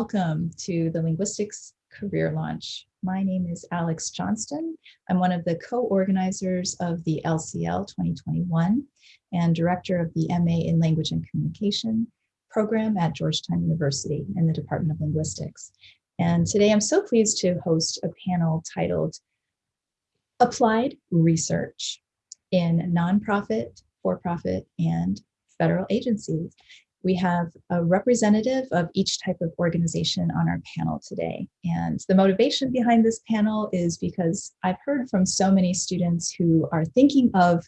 Welcome to the Linguistics Career Launch. My name is Alex Johnston. I'm one of the co-organizers of the LCL 2021 and director of the MA in Language and Communication program at Georgetown University in the Department of Linguistics. And today I'm so pleased to host a panel titled Applied Research in Nonprofit, For-Profit, and Federal Agencies we have a representative of each type of organization on our panel today. And the motivation behind this panel is because I've heard from so many students who are thinking of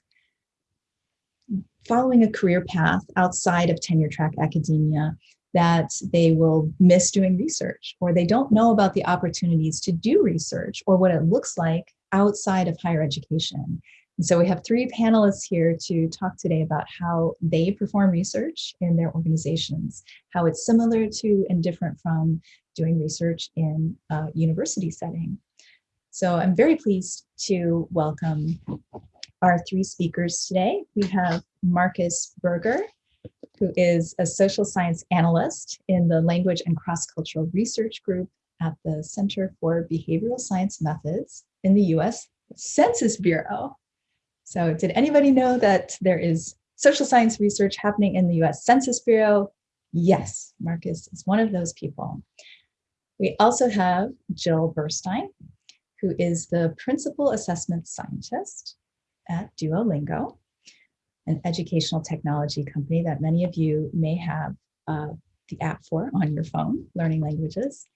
following a career path outside of tenure track academia that they will miss doing research or they don't know about the opportunities to do research or what it looks like outside of higher education. And so we have three panelists here to talk today about how they perform research in their organizations, how it's similar to and different from doing research in a university setting. So I'm very pleased to welcome our three speakers today. We have Marcus Berger, who is a social science analyst in the Language and Cross-Cultural Research Group at the Center for Behavioral Science Methods in the US Census Bureau. So did anybody know that there is social science research happening in the US Census Bureau? Yes, Marcus is one of those people. We also have Jill Burstein, who is the Principal Assessment Scientist at Duolingo, an educational technology company that many of you may have uh, the app for on your phone, learning languages.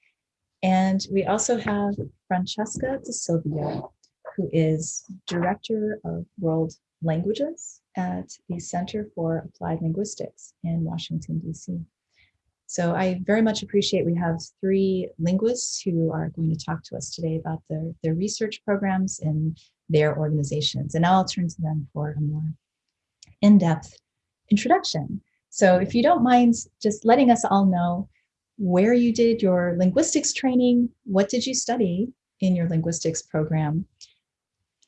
And we also have Francesca De who is Director of World Languages at the Center for Applied Linguistics in Washington, DC. So I very much appreciate we have three linguists who are going to talk to us today about their, their research programs in their organizations. And now I'll turn to them for a more in-depth introduction. So if you don't mind just letting us all know where you did your linguistics training, what did you study in your linguistics program,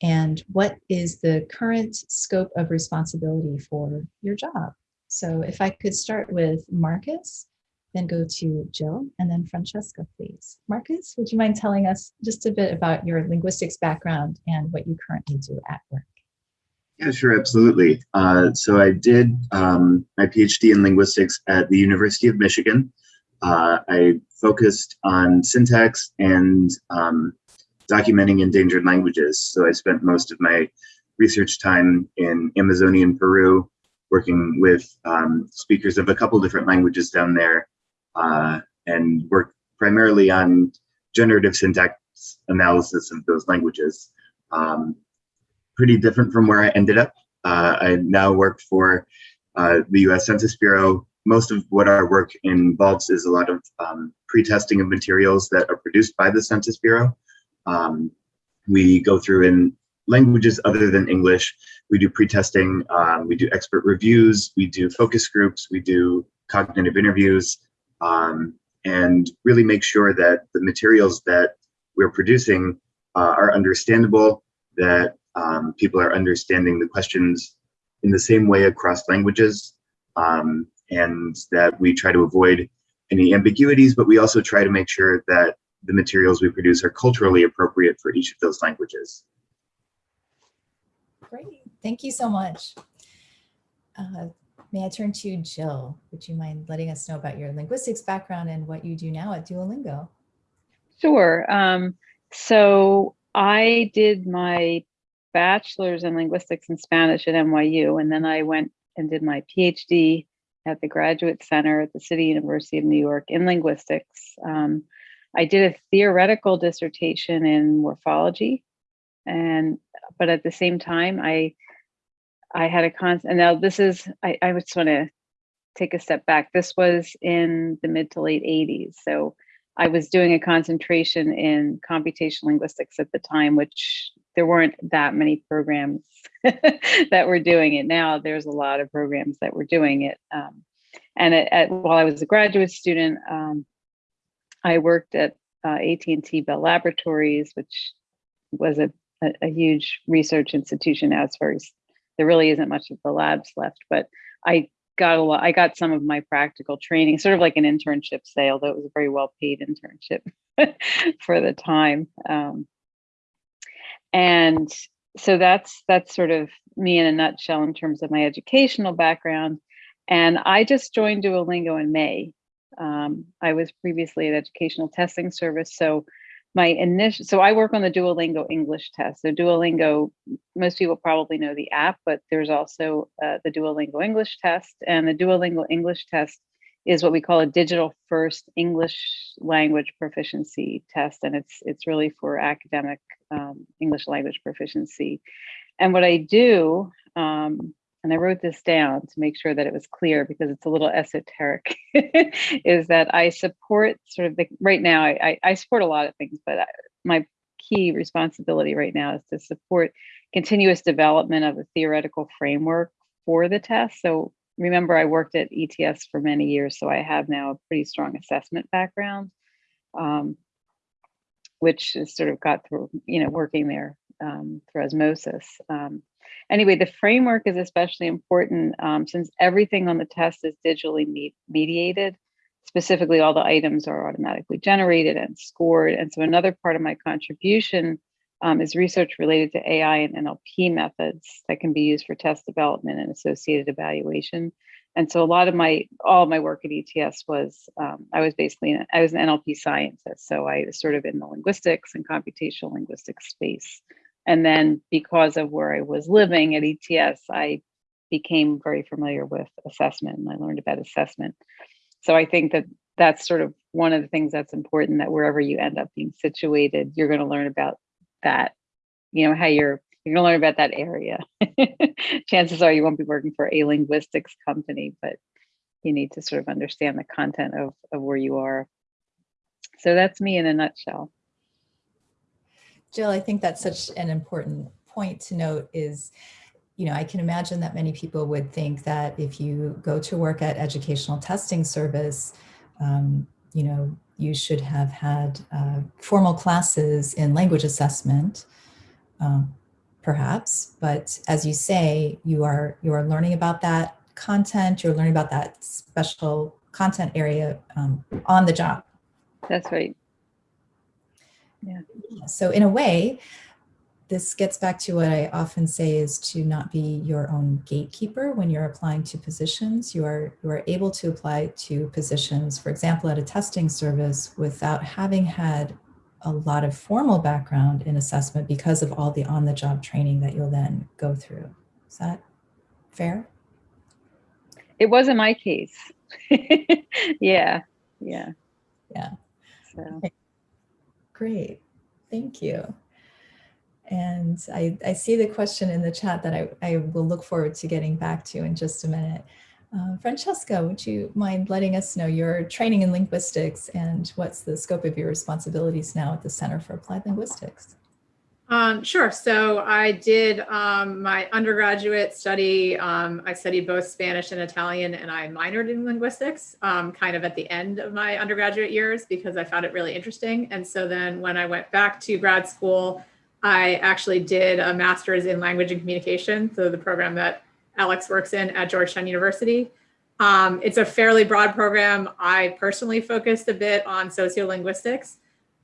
and what is the current scope of responsibility for your job. So if I could start with Marcus, then go to Jill and then Francesca, please. Marcus, would you mind telling us just a bit about your linguistics background and what you currently do at work? Yeah, sure, absolutely. Uh, so I did um, my PhD in linguistics at the University of Michigan. Uh, I focused on syntax and um, documenting endangered languages. So I spent most of my research time in Amazonian Peru, working with um, speakers of a couple different languages down there, uh, and worked primarily on generative syntax analysis of those languages. Um, pretty different from where I ended up. Uh, I now work for uh, the US Census Bureau. Most of what our work involves is a lot of um, pre-testing of materials that are produced by the Census Bureau. Um, we go through in languages other than English. We do pre-testing, um, we do expert reviews, we do focus groups, we do cognitive interviews, um, and really make sure that the materials that we're producing uh, are understandable, that um, people are understanding the questions in the same way across languages, um, and that we try to avoid any ambiguities, but we also try to make sure that the materials we produce are culturally appropriate for each of those languages. Great, thank you so much. Uh, may I turn to Jill? Would you mind letting us know about your linguistics background and what you do now at Duolingo? Sure. Um, so I did my bachelor's in linguistics and Spanish at NYU, and then I went and did my PhD at the Graduate Center at the City University of New York in linguistics. Um, I did a theoretical dissertation in morphology, and but at the same time, I I had a constant. Now this is I, I just want to take a step back. This was in the mid to late 80s, so I was doing a concentration in computational linguistics at the time, which there weren't that many programs that were doing it. Now there's a lot of programs that were doing it. Um, and at, at, while I was a graduate student, um, I worked at uh, AT&T Bell Laboratories, which was a, a, a, huge research institution as far as there really isn't much of the labs left, but I got a lot, I got some of my practical training, sort of like an internship say, although it was a very well paid internship for the time. Um, and so that's that's sort of me in a nutshell in terms of my educational background. And I just joined Duolingo in May. Um, I was previously at Educational Testing Service, so my initial, so I work on the Duolingo English test. So Duolingo, most people probably know the app, but there's also uh, the Duolingo English test, and the Duolingo English test is what we call a digital first English language proficiency test, and it's it's really for academic um, English language proficiency. And what I do, um, and I wrote this down to make sure that it was clear because it's a little esoteric, is that I support sort of the, right now, I, I support a lot of things, but I, my key responsibility right now is to support continuous development of a theoretical framework for the test. So remember, I worked at ETS for many years, so I have now a pretty strong assessment background, um, which has sort of got through, you know, working there um, through osmosis. Um, anyway, the framework is especially important um, since everything on the test is digitally me mediated. Specifically, all the items are automatically generated and scored. And so another part of my contribution um, is research related to AI and NLP methods that can be used for test development and associated evaluation. And so a lot of my, all of my work at ETS was, um, I was basically, an, I was an NLP scientist. So I was sort of in the linguistics and computational linguistics space. And then because of where I was living at ETS, I became very familiar with assessment and I learned about assessment. So I think that that's sort of one of the things that's important that wherever you end up being situated, you're going to learn about that, you know, how you're you're going to learn about that area. Chances are you won't be working for a linguistics company, but you need to sort of understand the content of, of where you are. So that's me in a nutshell. Jill, I think that's such an important point to note is, you know, I can imagine that many people would think that if you go to work at educational testing service, um, you know, you should have had uh, formal classes in language assessment, um, perhaps. But as you say, you are you are learning about that content. You're learning about that special content area um, on the job. That's right. Yeah. So in a way, this gets back to what I often say is to not be your own gatekeeper when you're applying to positions. You are, you are able to apply to positions, for example, at a testing service without having had a lot of formal background in assessment because of all the on-the-job training that you'll then go through. Is that fair? It wasn't my case. yeah, yeah. Yeah. So. Okay. Great, thank you. And I, I see the question in the chat that I, I will look forward to getting back to in just a minute. Uh, Francesca, would you mind letting us know your training in linguistics and what's the scope of your responsibilities now at the Center for Applied Linguistics? Um, sure. So I did um, my undergraduate study. Um, I studied both Spanish and Italian, and I minored in linguistics um, kind of at the end of my undergraduate years because I found it really interesting. And so then when I went back to grad school, I actually did a master's in language and communication. So the program that Alex works in at Georgetown University. Um, it's a fairly broad program. I personally focused a bit on sociolinguistics,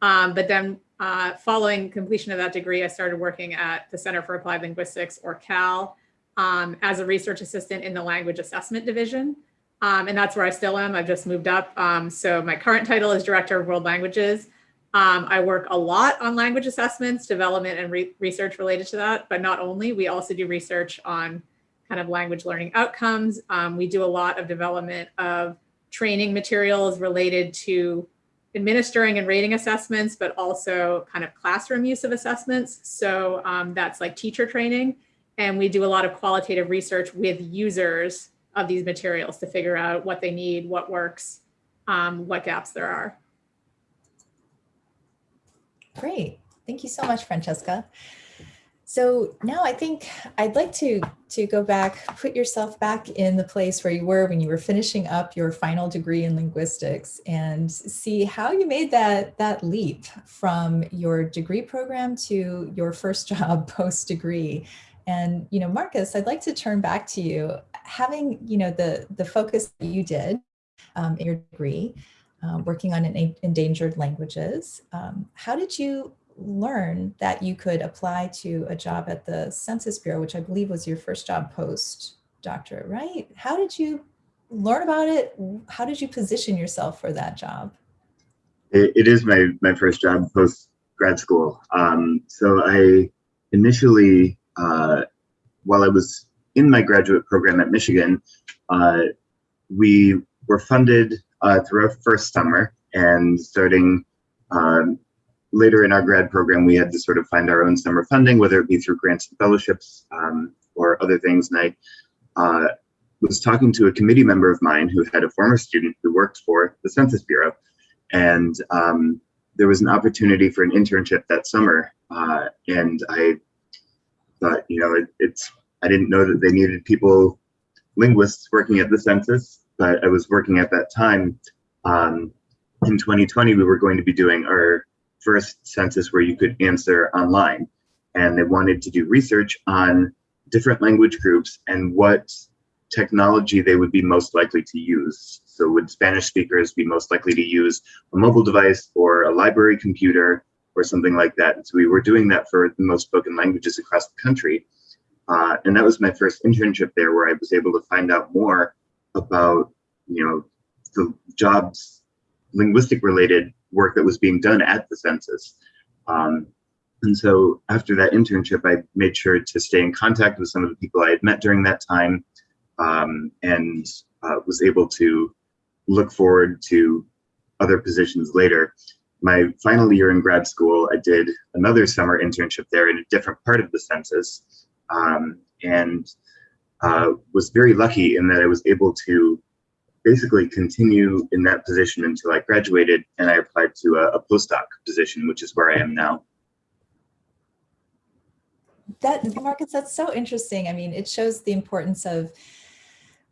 um, but then uh, following completion of that degree, I started working at the Center for Applied Linguistics, or CAL, um, as a research assistant in the language assessment division. Um, and that's where I still am. I've just moved up. Um, so my current title is Director of World Languages. Um, I work a lot on language assessments, development and re research related to that, but not only, we also do research on kind of language learning outcomes. Um, we do a lot of development of training materials related to administering and rating assessments, but also kind of classroom use of assessments. So um, that's like teacher training. And we do a lot of qualitative research with users of these materials to figure out what they need, what works, um, what gaps there are. Great. Thank you so much, Francesca. So now I think I'd like to, to go back, put yourself back in the place where you were when you were finishing up your final degree in linguistics and see how you made that, that leap from your degree program to your first job post-degree And you know, Marcus, I'd like to turn back to you. Having you know the the focus that you did um, in your degree, uh, working on en- endangered languages, um, how did you learn that you could apply to a job at the Census Bureau, which I believe was your first job post doctorate, right? How did you learn about it? How did you position yourself for that job? It, it is my my first job post grad school. Um, so I initially, uh, while I was in my graduate program at Michigan, uh, we were funded uh, through our first summer, and starting um, later in our grad program, we had to sort of find our own summer funding, whether it be through grants and fellowships um, or other things. And I uh, was talking to a committee member of mine who had a former student who worked for the Census Bureau, and um, there was an opportunity for an internship that summer, uh, and I thought, you know, it, it's I didn't know that they needed people, linguists working at the census, but I was working at that time. Um, in 2020, we were going to be doing our first census where you could answer online, and they wanted to do research on different language groups and what technology they would be most likely to use. So would Spanish speakers be most likely to use a mobile device or a library computer or something like that? And so we were doing that for the most spoken languages across the country. Uh, and that was my first internship there where I was able to find out more about, you know, the jobs, linguistic related work that was being done at the census. Um, and so after that internship, I made sure to stay in contact with some of the people I had met during that time um, and uh, was able to look forward to other positions later. My final year in grad school, I did another summer internship there in a different part of the census um, and uh, was very lucky in that I was able to basically continue in that position until I graduated and I applied to a, a postdoc position, which is where I am now. That Marcus, that's so interesting. I mean, it shows the importance of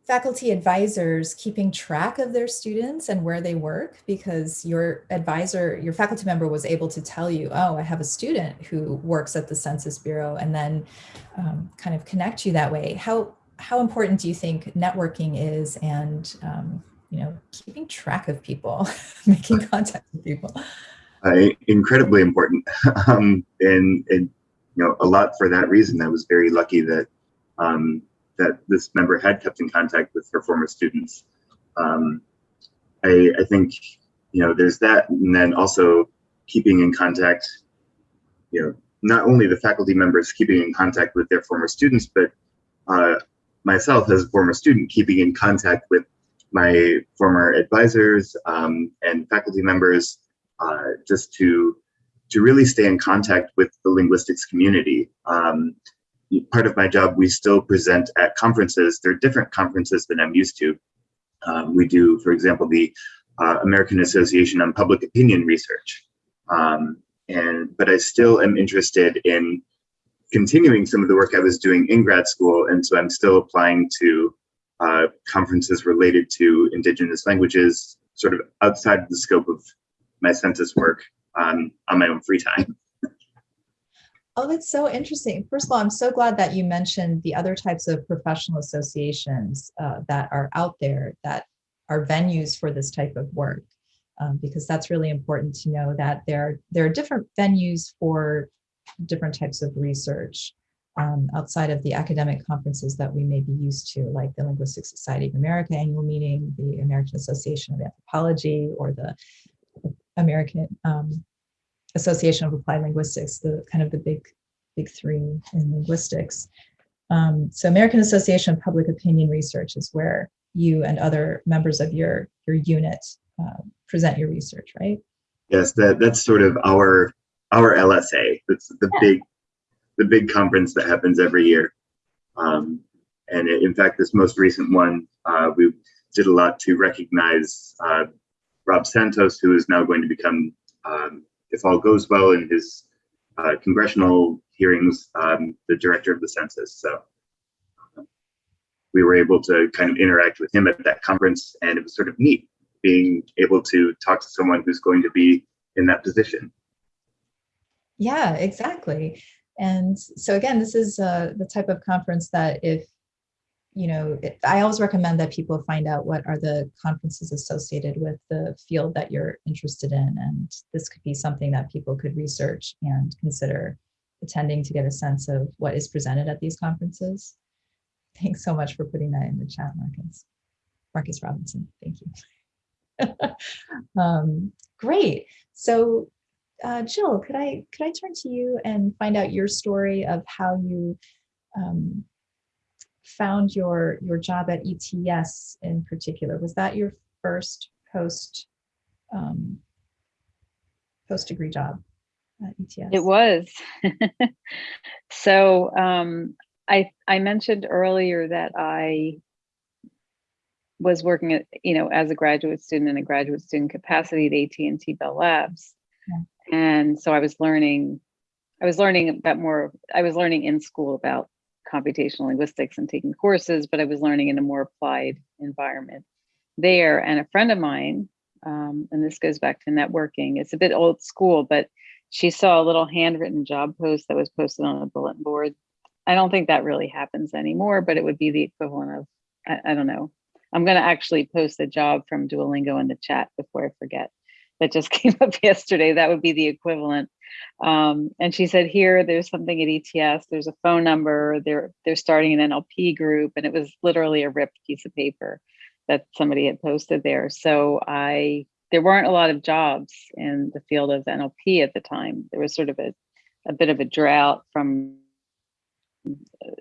faculty advisors keeping track of their students and where they work because your advisor, your faculty member was able to tell you, oh, I have a student who works at the Census Bureau and then um, kind of connect you that way. How, how important do you think networking is and, um, you know, keeping track of people, making contact with people? Uh, incredibly important. um, and, and, you know, a lot for that reason. I was very lucky that um, that this member had kept in contact with her former students. Um, I, I think, you know, there's that, and then also keeping in contact, you know, not only the faculty members keeping in contact with their former students, but uh, myself as a former student keeping in contact with my former advisors um, and faculty members uh, just to to really stay in contact with the linguistics community. Um, part of my job, we still present at conferences. They're different conferences than I'm used to. Um, we do, for example, the uh, American Association on Public Opinion Research. Um, and but I still am interested in continuing some of the work I was doing in grad school, and so I'm still applying to uh, conferences related to Indigenous languages, sort of outside of the scope of my census work um, on my own free time. Oh, that's so interesting. First of all, I'm so glad that you mentioned the other types of professional associations uh, that are out there that are venues for this type of work, um, because that's really important to know that there, there are different venues for different types of research um, outside of the academic conferences that we may be used to, like the Linguistic Society of America annual meeting, the American Association of Anthropology, or the American um, Association of Applied Linguistics, the kind of the big, big three in linguistics. Um, so American Association of Public Opinion Research is where you and other members of your, your unit uh, present your research, right? Yes, that, that's sort of our our LSA. It's the yeah. big the big conference that happens every year. Um, and it, in fact, this most recent one, uh, we did a lot to recognize uh, Rob Santos, who is now going to become um, if all goes well in his uh, congressional hearings, um, the director of the census. So we were able to kind of interact with him at that conference, and it was sort of neat being able to talk to someone who's going to be in that position. Yeah, exactly. And so again, this is uh, the type of conference that if, you know, I always recommend that people find out what are the conferences associated with the field that you're interested in. And this could be something that people could research and consider attending to get a sense of what is presented at these conferences. Thanks so much for putting that in the chat, Marcus. Marcus Robinson, thank you. um, great. So uh, Jill, could I could I turn to you and find out your story of how you um, found your your job at ETS in particular? Was that your first post um, post degree job at ETS? It was. so um, I I mentioned earlier that I was working at you know as a graduate student in a graduate student capacity at AT&T Bell Labs and so I was learning, I was learning about more, I was learning in school about computational linguistics and taking courses, but I was learning in a more applied environment there. And a friend of mine, um, and this goes back to networking, it's a bit old school, but she saw a little handwritten job post that was posted on a bulletin board. I don't think that really happens anymore, but it would be the equivalent of, I, I don't know. I'm going to actually post a job from Duolingo in the chat before I forget that just came up yesterday. That would be the equivalent. Um, and she said, here, there's something at ETS, there's a phone number, they're, they're starting an NLP group. And it was literally a ripped piece of paper that somebody had posted there. So I, there weren't a lot of jobs in the field of NLP at the time. There was sort of a, a bit of a drought from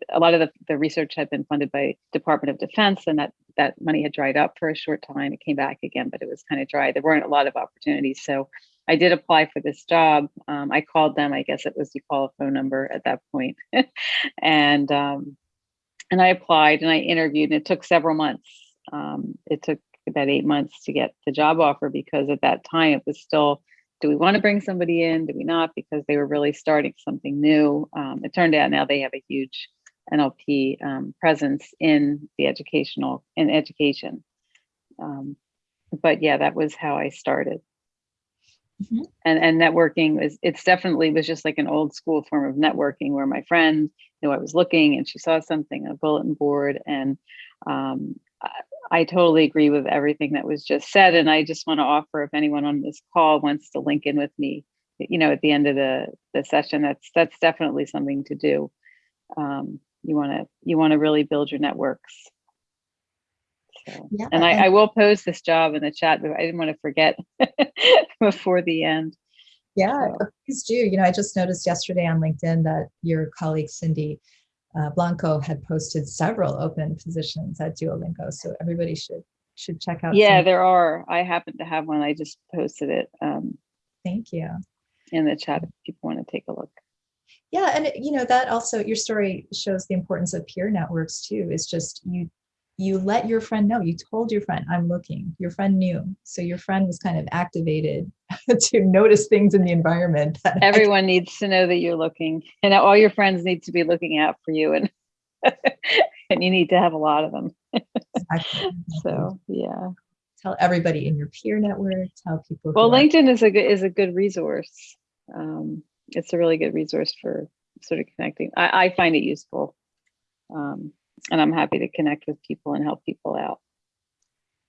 a lot of the, the research had been funded by Department of Defense and that that money had dried up for a short time. It came back again, but it was kind of dry. There weren't a lot of opportunities. So I did apply for this job. Um, I called them. I guess it was you call a phone number at that point. and um, and I applied and I interviewed and it took several months. Um, it took about eight months to get the job offer because at that time it was still, do we want to bring somebody in? Do we not? Because they were really starting something new. Um, it turned out now they have a huge NLP um, presence in the educational in education. Um, but yeah, that was how I started. Mm -hmm. And and networking was it's definitely was just like an old school form of networking where my friend knew I was looking and she saw something on a bulletin board and um, I, totally agree with everything that was just said. And I just want to offer if anyone on this call wants to link in with me, you know, at the end of the the session, that's that's definitely something to do. Um, you want to you want to really build your networks so, yeah, and, I, I, will post this job in the chat but i didn't want to forget before the end yeah so. please do you know i just noticed yesterday on linkedin that your colleague cindy uh, blanco had posted several open positions at duolingo so everybody should should check out yeah there are. I happen to have one. I just posted it um thank you. in the chat if people want to take a look. Yeah and you know that also your story shows the importance of peer networks too it's just you you let your friend know you told your friend i'm looking your friend knew so your friend was kind of activated to notice things in the environment everyone needs to know that you're looking and all your friends need to be looking out for you and and you need to have a lot of them exactly. so yeah tell everybody in your peer network tell people well linkedin is a good is a good resource um, it's a really good resource for sort of connecting. I, I find it useful. Um, and I'm happy to connect with people and help people out.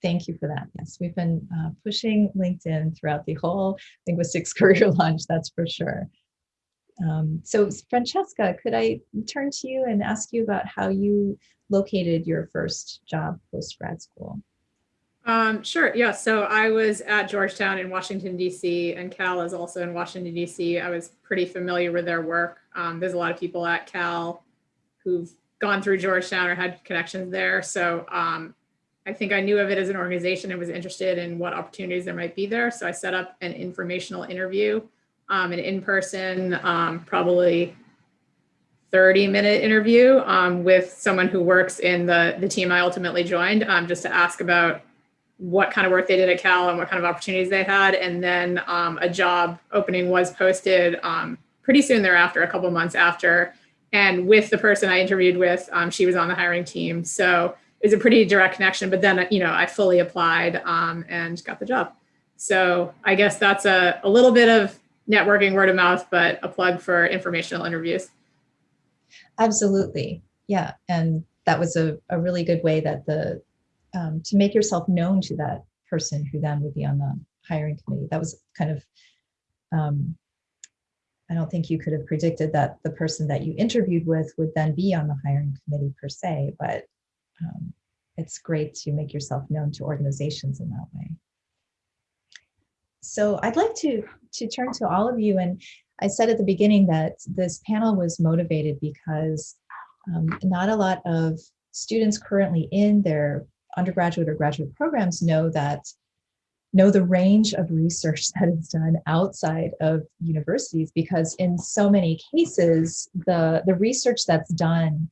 Thank you for that. Yes, we've been uh, pushing LinkedIn throughout the whole linguistics career launch, that's for sure. Um, so Francesca, could I turn to you and ask you about how you located your first job post-grad school? Um, sure. Yeah. So I was at Georgetown in Washington, D.C., and Cal is also in Washington, D.C. I was pretty familiar with their work. Um, there's a lot of people at Cal who've gone through Georgetown or had connections there. So um, I think I knew of it as an organization and was interested in what opportunities there might be there. So I set up an informational interview, um, an in-person, um, probably 30 minute interview um, with someone who works in the, the team I ultimately joined um, just to ask about what kind of work they did at Cal and what kind of opportunities they had. And then um, a job opening was posted pretty soon thereafter, a couple months after. And with the person I interviewed with, um, she was on the hiring team. So it was a pretty direct connection, but then, you know, I fully applied um, and got the job. So I guess that's a, a little bit of networking word of mouth, but a plug for informational interviews. Absolutely. Yeah. And that was a, a really good way that the, um, to make yourself known to that person who then would be on the hiring committee. That was kind of, um, I don't think you could have predicted that the person that you interviewed with would then be on the hiring committee per se, but um, it's great to make yourself known to organizations in that way. So I'd like to, to turn to all of you and I said at the beginning that this panel was motivated because um, not a lot of students currently in their undergraduate or graduate programs know that know the range of research that is done outside of universities because in so many cases the the research that's done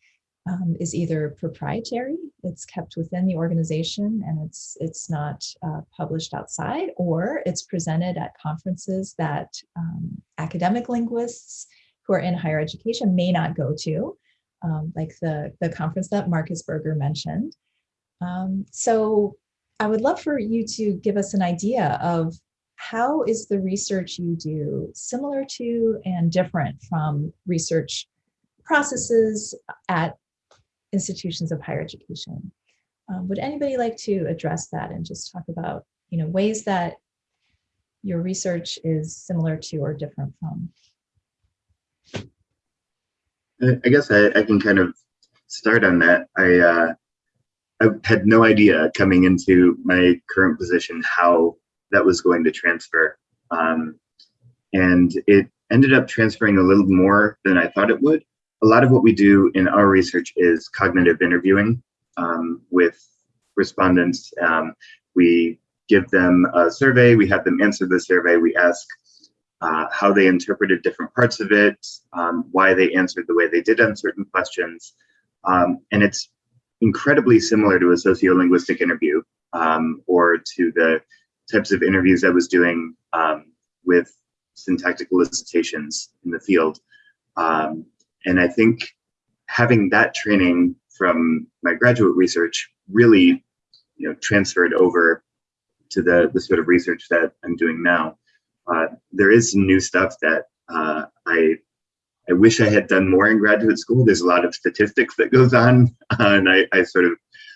um, is either proprietary it's kept within the organization and it's it's not uh, published outside or it's presented at conferences that um, academic linguists who are in higher education may not go to um, like the the conference that Marcus Berger mentioned. Um, so I would love for you to give us an idea of how is the research you do similar to and different from research processes at institutions of higher education. Um, would anybody like to address that and just talk about you know ways that your research is similar to or different from? I guess I, I can kind of start on that. I uh, I had no idea coming into my current position how that was going to transfer. Um, and it ended up transferring a little more than I thought it would. A lot of what we do in our research is cognitive interviewing um, with respondents. Um, we give them a survey, we have them answer the survey, we ask uh, how they interpreted different parts of it, um, why they answered the way they did on certain questions. Um, and it's incredibly similar to a sociolinguistic interview um, or to the types of interviews I was doing um, with syntactic elicitations in the field. Um, and I think having that training from my graduate research really you know, transferred over to the, the sort of research that I'm doing now. Uh, there is new stuff that uh, I I wish I had done more in graduate school. There's a lot of statistics that goes on, and I, I sort of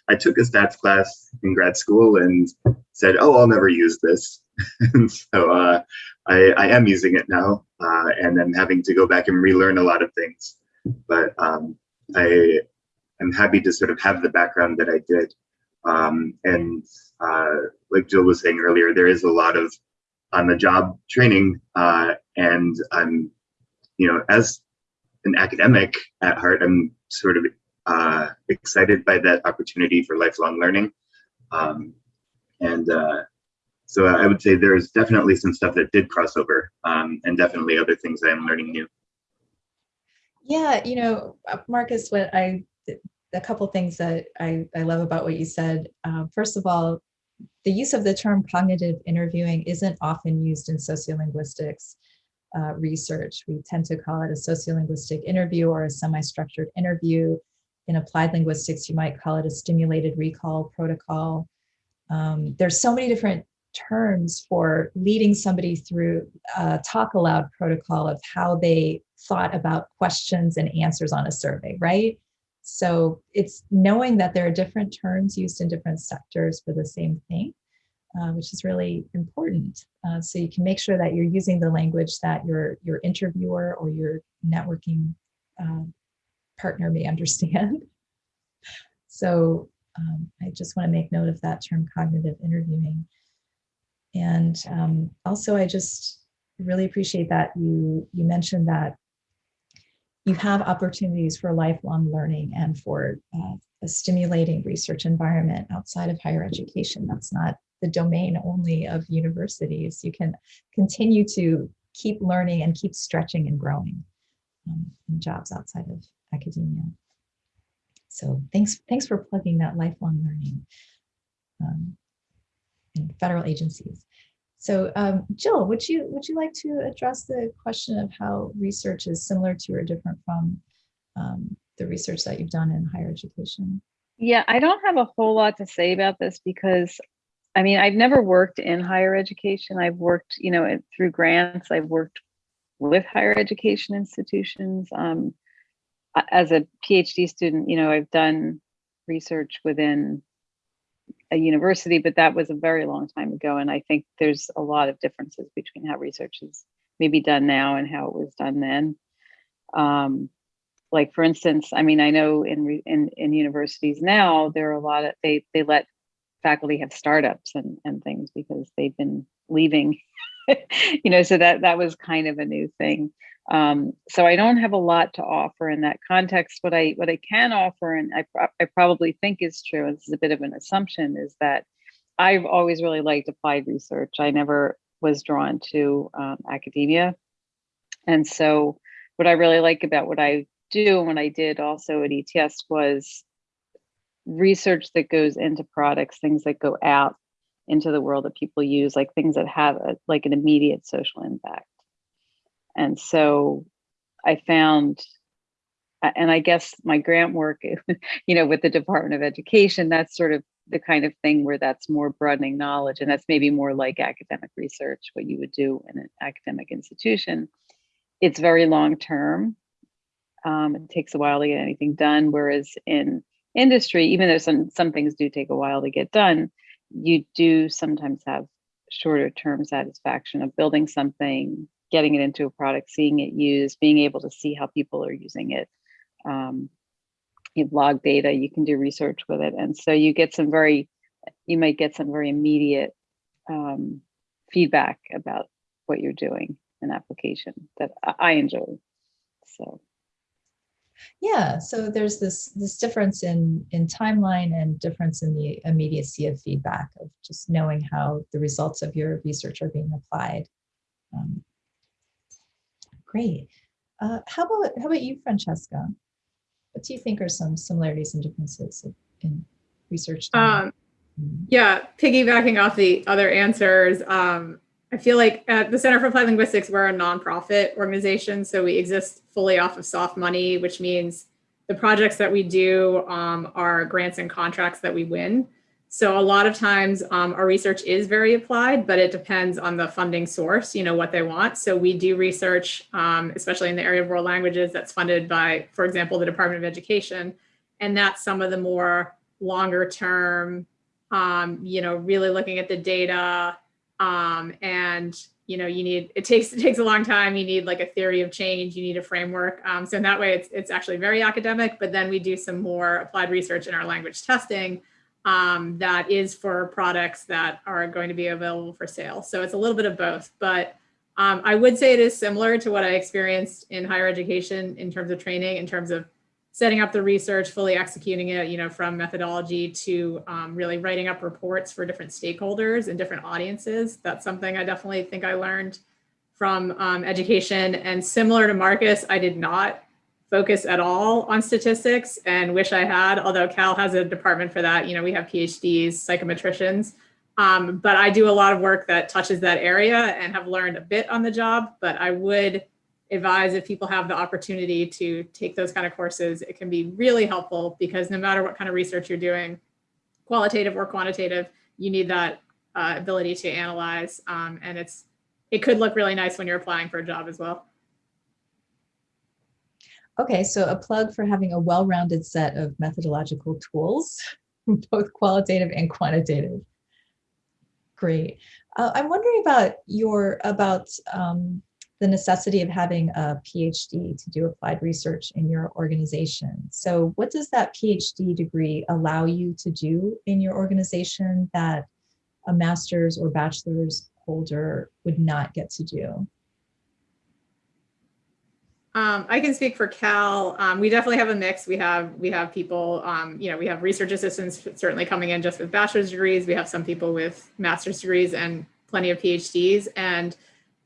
I took a stats class in grad school and said, "Oh, I'll never use this," and so uh, I, I am using it now, uh, and I'm having to go back and relearn a lot of things. But um, I am happy to sort of have the background that I did, um, and uh, like Jill was saying earlier, there is a lot of on-the-job training, uh, and I'm you know, as an academic at heart, I'm sort of uh, excited by that opportunity for lifelong learning. Um, and uh, so I would say there's definitely some stuff that did cross over um, and definitely other things I'm learning new. Yeah, you know, uh, Marcus, what I, a couple things that I, I love about what you said. Uh, first of all, the use of the term cognitive interviewing isn't often used in sociolinguistics uh, research. We tend to call it a sociolinguistic interview or a semi-structured interview. In applied linguistics, you might call it a stimulated recall protocol. Um, there's so many different terms for leading somebody through a talk aloud protocol of how they thought about questions and answers on a survey, right? So it's knowing that there are different terms used in different sectors for the same thing uh, which is really important. Uh, so you can make sure that you're using the language that your, your interviewer or your networking uh, partner may understand. so um, I just want to make note of that term cognitive interviewing. And um, also, I just really appreciate that you, you mentioned that you have opportunities for lifelong learning and for uh, a stimulating research environment outside of higher education. That's not the domain only of universities. You can continue to keep learning and keep stretching and growing um, in jobs outside of academia. So thanks, thanks for plugging that lifelong learning um, in federal agencies. So um, Jill, would you would you like to address the question of how research is similar to or different from um, the research that you've done in higher education? Yeah, I don't have a whole lot to say about this because I mean, I've never worked in higher education. I've worked, you know, through grants, I've worked with higher education institutions. Um, as a PhD student, you know, I've done research within a university, but that was a very long time ago. And I think there's a lot of differences between how research is maybe done now and how it was done then. Um, like for instance, I mean, I know in in in universities now there are a lot of they they let faculty have startups and and things because they've been leaving, you know. So that that was kind of a new thing. Um, so I don't have a lot to offer in that context. What I what I can offer, and I I probably think is true, and this is a bit of an assumption, is that I've always really liked applied research. I never was drawn to um, academia, and so what I really like about what I do and what I did also at ETS was research that goes into products, things that go out into the world that people use, like things that have a, like an immediate social impact. And so I found, and I guess my grant work, you know, with the Department of Education, that's sort of the kind of thing where that's more broadening knowledge. And that's maybe more like academic research, what you would do in an academic institution. It's very long term. Um, it takes a while to get anything done. Whereas in industry, even though some, some things do take a while to get done, you do sometimes have shorter term satisfaction of building something, getting it into a product, seeing it used, being able to see how people are using it. Um, you log data, you can do research with it. And so you get some very, you might get some very immediate um, feedback about what you're doing an application that I enjoy. So Yeah, so there's this this difference in in timeline and difference in the immediacy of feedback of just knowing how the results of your research are being applied. Um, great. Uh, how about how about you, Francesca? What do you think are some similarities and differences in- research? Um, Mm, Yeah, piggybacking off the other answers, um, I feel like at the Center for Applied Linguistics, we're a nonprofit organization, so we exist fully off of soft money, which means the projects that we do um, are grants and contracts that we win. So a lot of times um, our research is very applied, but it depends on the funding source, you know, what they want. So we do research, um, especially in the area of world languages that's funded by, for example, the Department of Education. And that's some of the more longer term um, you know, really looking at the data. Um, and you know, you need it takes it takes a long time. You need like a theory of change. You need a framework. Um, so in that way, it's it's actually very academic. But then we do some more applied research in our language testing um, that is for products that are going to be available for sale. So it's a little bit of both. But um, I would say it is similar to what I experienced in higher education in terms of training, in terms of setting up the research, fully executing it, you know, from methodology to um, really writing up reports for different stakeholders and different audiences. That's something I definitely think I learned from um, education. And similar to Marcus, I did not focus at all on statistics and wish I had, although Cal has a department for that. You know, we have PhDs, psychometricians, um, but I do a lot of work that touches that area and have learned a bit on the job, but I would advise if people have the opportunity to take those kind of courses, it can be really helpful because no matter what kind of research you're doing, qualitative or quantitative, you need that uh, ability to analyze. Um, and it's it could look really nice when you're applying for a job as well. Okay, so a plug for having a well-rounded set of methodological tools, both qualitative and quantitative. Great. Uh, I'm wondering about your about um, the necessity of having a PhD to do applied research in your organization. So what does that PhD degree allow you to do in your organization that a master's or bachelor's holder would not get to do? Um, I can speak for Cal. Um, we definitely have a mix. We have we have people, um, you know, we have research assistants certainly coming in just with bachelor's degrees. We have some people with master's degrees and plenty of PhDs. And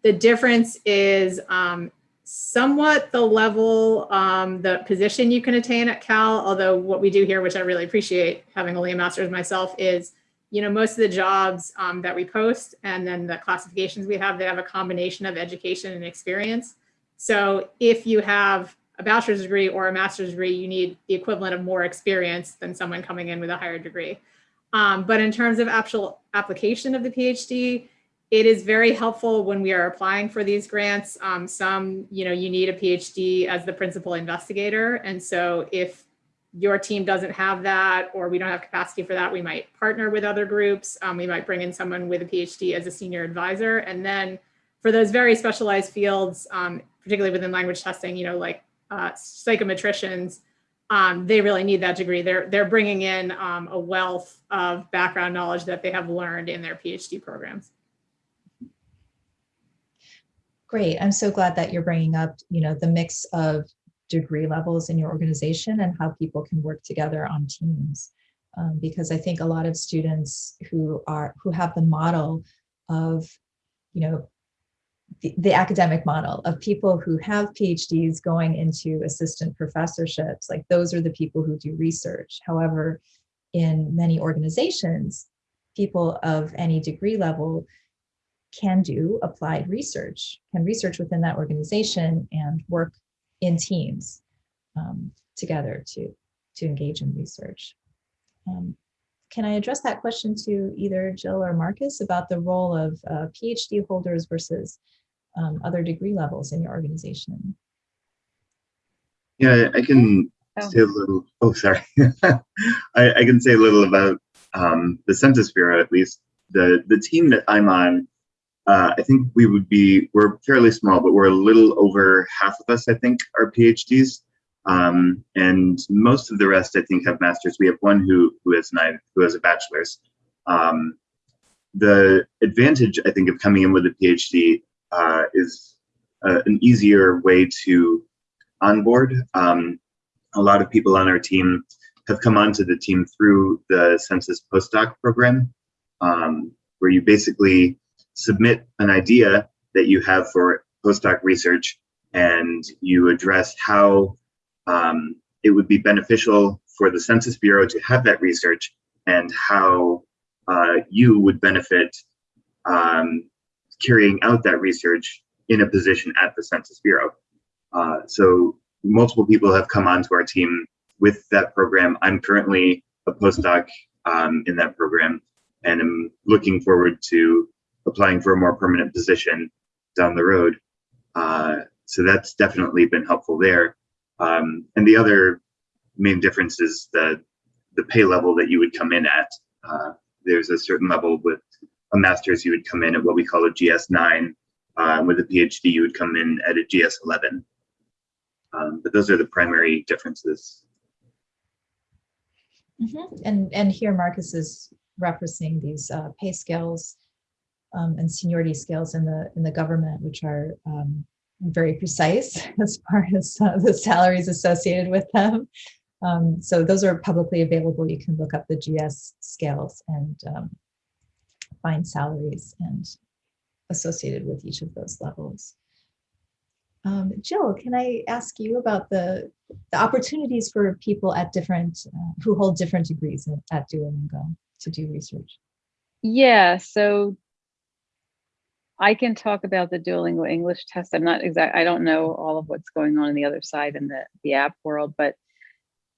the difference is um, somewhat the level, um, the position you can attain at Cal. Although what we do here, which I really appreciate, having only a master's myself, is you know most of the jobs um, that we post and then the classifications we have, they have a combination of education and experience. So if you have a bachelor's degree or a master's degree, you need the equivalent of more experience than someone coming in with a higher degree. Um, but in terms of actual application of the PhD, it is very helpful when we are applying for these grants. Um, some, you know, you need a PhD as the principal investigator. And so if your team doesn't have that, or we don't have capacity for that, we might partner with other groups. Um, we might bring in someone with a PhD as a senior advisor. And then for those very specialized fields, um, particularly within language testing, you know, like uh, psychometricians, um, they really need that degree. They're they're bringing in um, a wealth of background knowledge that they have learned in their PhD programs. Great. I'm so glad that you're bringing up, you know, the mix of degree levels in your organization and how people can work together on teams. Um, because I think a lot of students who are who have the model of, you know, the, the academic model of people who have PhDs going into assistant professorships, like those are the people who do research. However, in many organizations, people of any degree level can do applied research, can research within that organization and work in teams um, together to, to engage in research. Um, can I address that question to either Jill or Marcus about the role of uh, PhD holders versus um, other degree levels in your organization? Yeah, I can Oh. say a little. Oh, sorry. I, I can say a little about um, the Census Bureau, at least. The the team that I'm on, uh, I think we would be. We're fairly small, but we're a little over half of us. I think are PhDs, um, and most of the rest, I think, have masters. We have one who who has nine, who has a bachelor's. Um, the advantage, I think, of coming in with a PhD uh, is uh, an easier way to onboard. Um, a lot of people on our team have come onto the team through the census postdoc program um, where you basically submit an idea that you have for postdoc research and you address how um, it would be beneficial for the census bureau to have that research and how uh, you would benefit um, carrying out that research in a position at the census bureau uh, so multiple people have come onto our team with that program. I'm currently a postdoc um, in that program and I'm looking forward to applying for a more permanent position down the road. Uh, so that's definitely been helpful there. Um, and the other main difference is the, the pay level that you would come in at. Uh, there's a certain level with a master's, you would come in at what we call a GS9. Uh, with a PhD, you would come in at a GS11. Um, but those are the primary differences. Mhm. And, and here Marcus is referencing these uh, pay scales um, and seniority scales in the, in the government, which are um, very precise as far as uh, the salaries associated with them. Um, so those are publicly available. You can look up the GS scales and um, find salaries and associated with each of those levels. Um, Jill, can I ask you about the, the opportunities for people at different, uh, who hold different degrees at- at Duolingo to do research? Yeah, so I can talk about the Duolingo English test. I'm not exact, I don't know all of what's going on in the other side in the, the app world, but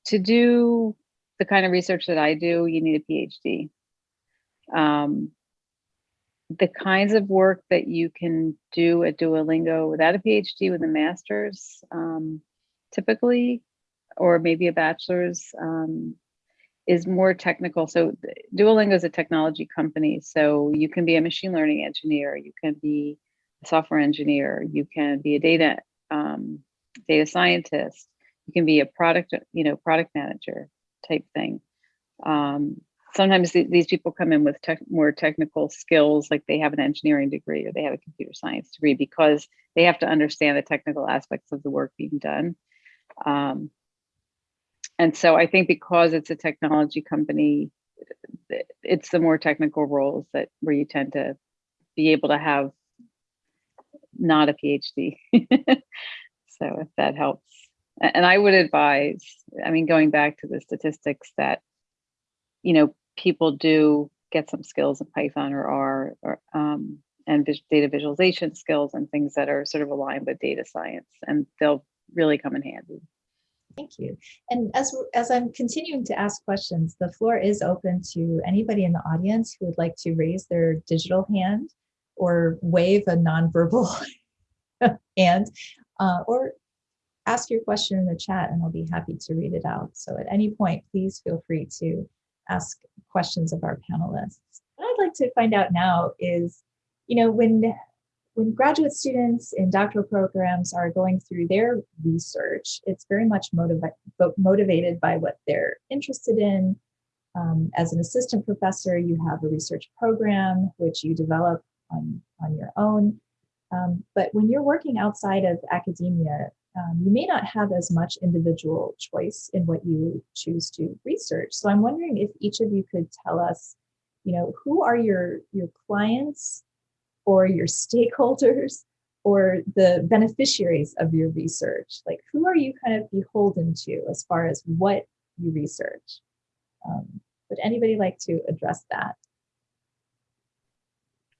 to do the kind of research that I do, you need a PhD. Um, the kinds of work that you can do at Duolingo without a PhD with a master's, um, typically, or maybe a bachelor's, um, is more technical. So Duolingo is a technology company, so you can be a machine learning engineer, you can be a software engineer, you can be a data um, data scientist, you can be a product, you know, product manager type thing. Um, sometimes th- these people come in with tech, more technical skills, like they have an engineering degree or they have a computer science degree because they have to understand the technical aspects of the work being done. Um, and so I think because it's a technology company, it's the more technical roles that where you tend to be able to have not a PhD. so if that helps. And I would advise, I mean, going back to the statistics that, you know, people do get some skills in Python or R or um, and data visualization skills and things that are sort of aligned with data science, and they'll really come in handy. Thank you. And as, as I'm continuing to ask questions, the floor is open to anybody in the audience who would like to raise their digital hand or wave a nonverbal hand, uh, or ask your question in the chat and I'll be happy to read it out. So at any point, please feel free to ask questions of our panelists. What I'd like to find out now is, you know, when when graduate students in doctoral programs are going through their research, it's very much motiva motivated by what they're interested in. Um, as an assistant professor, you have a research program which you develop on, on your own. Um, but when you're working outside of academia, um, you may not have as much individual choice in what you choose to research. So I'm wondering if each of you could tell us, you know, who are your, your clients or your stakeholders or the beneficiaries of your research? Like who are you kind of beholden to as far as what you research? Um, would anybody like to address that?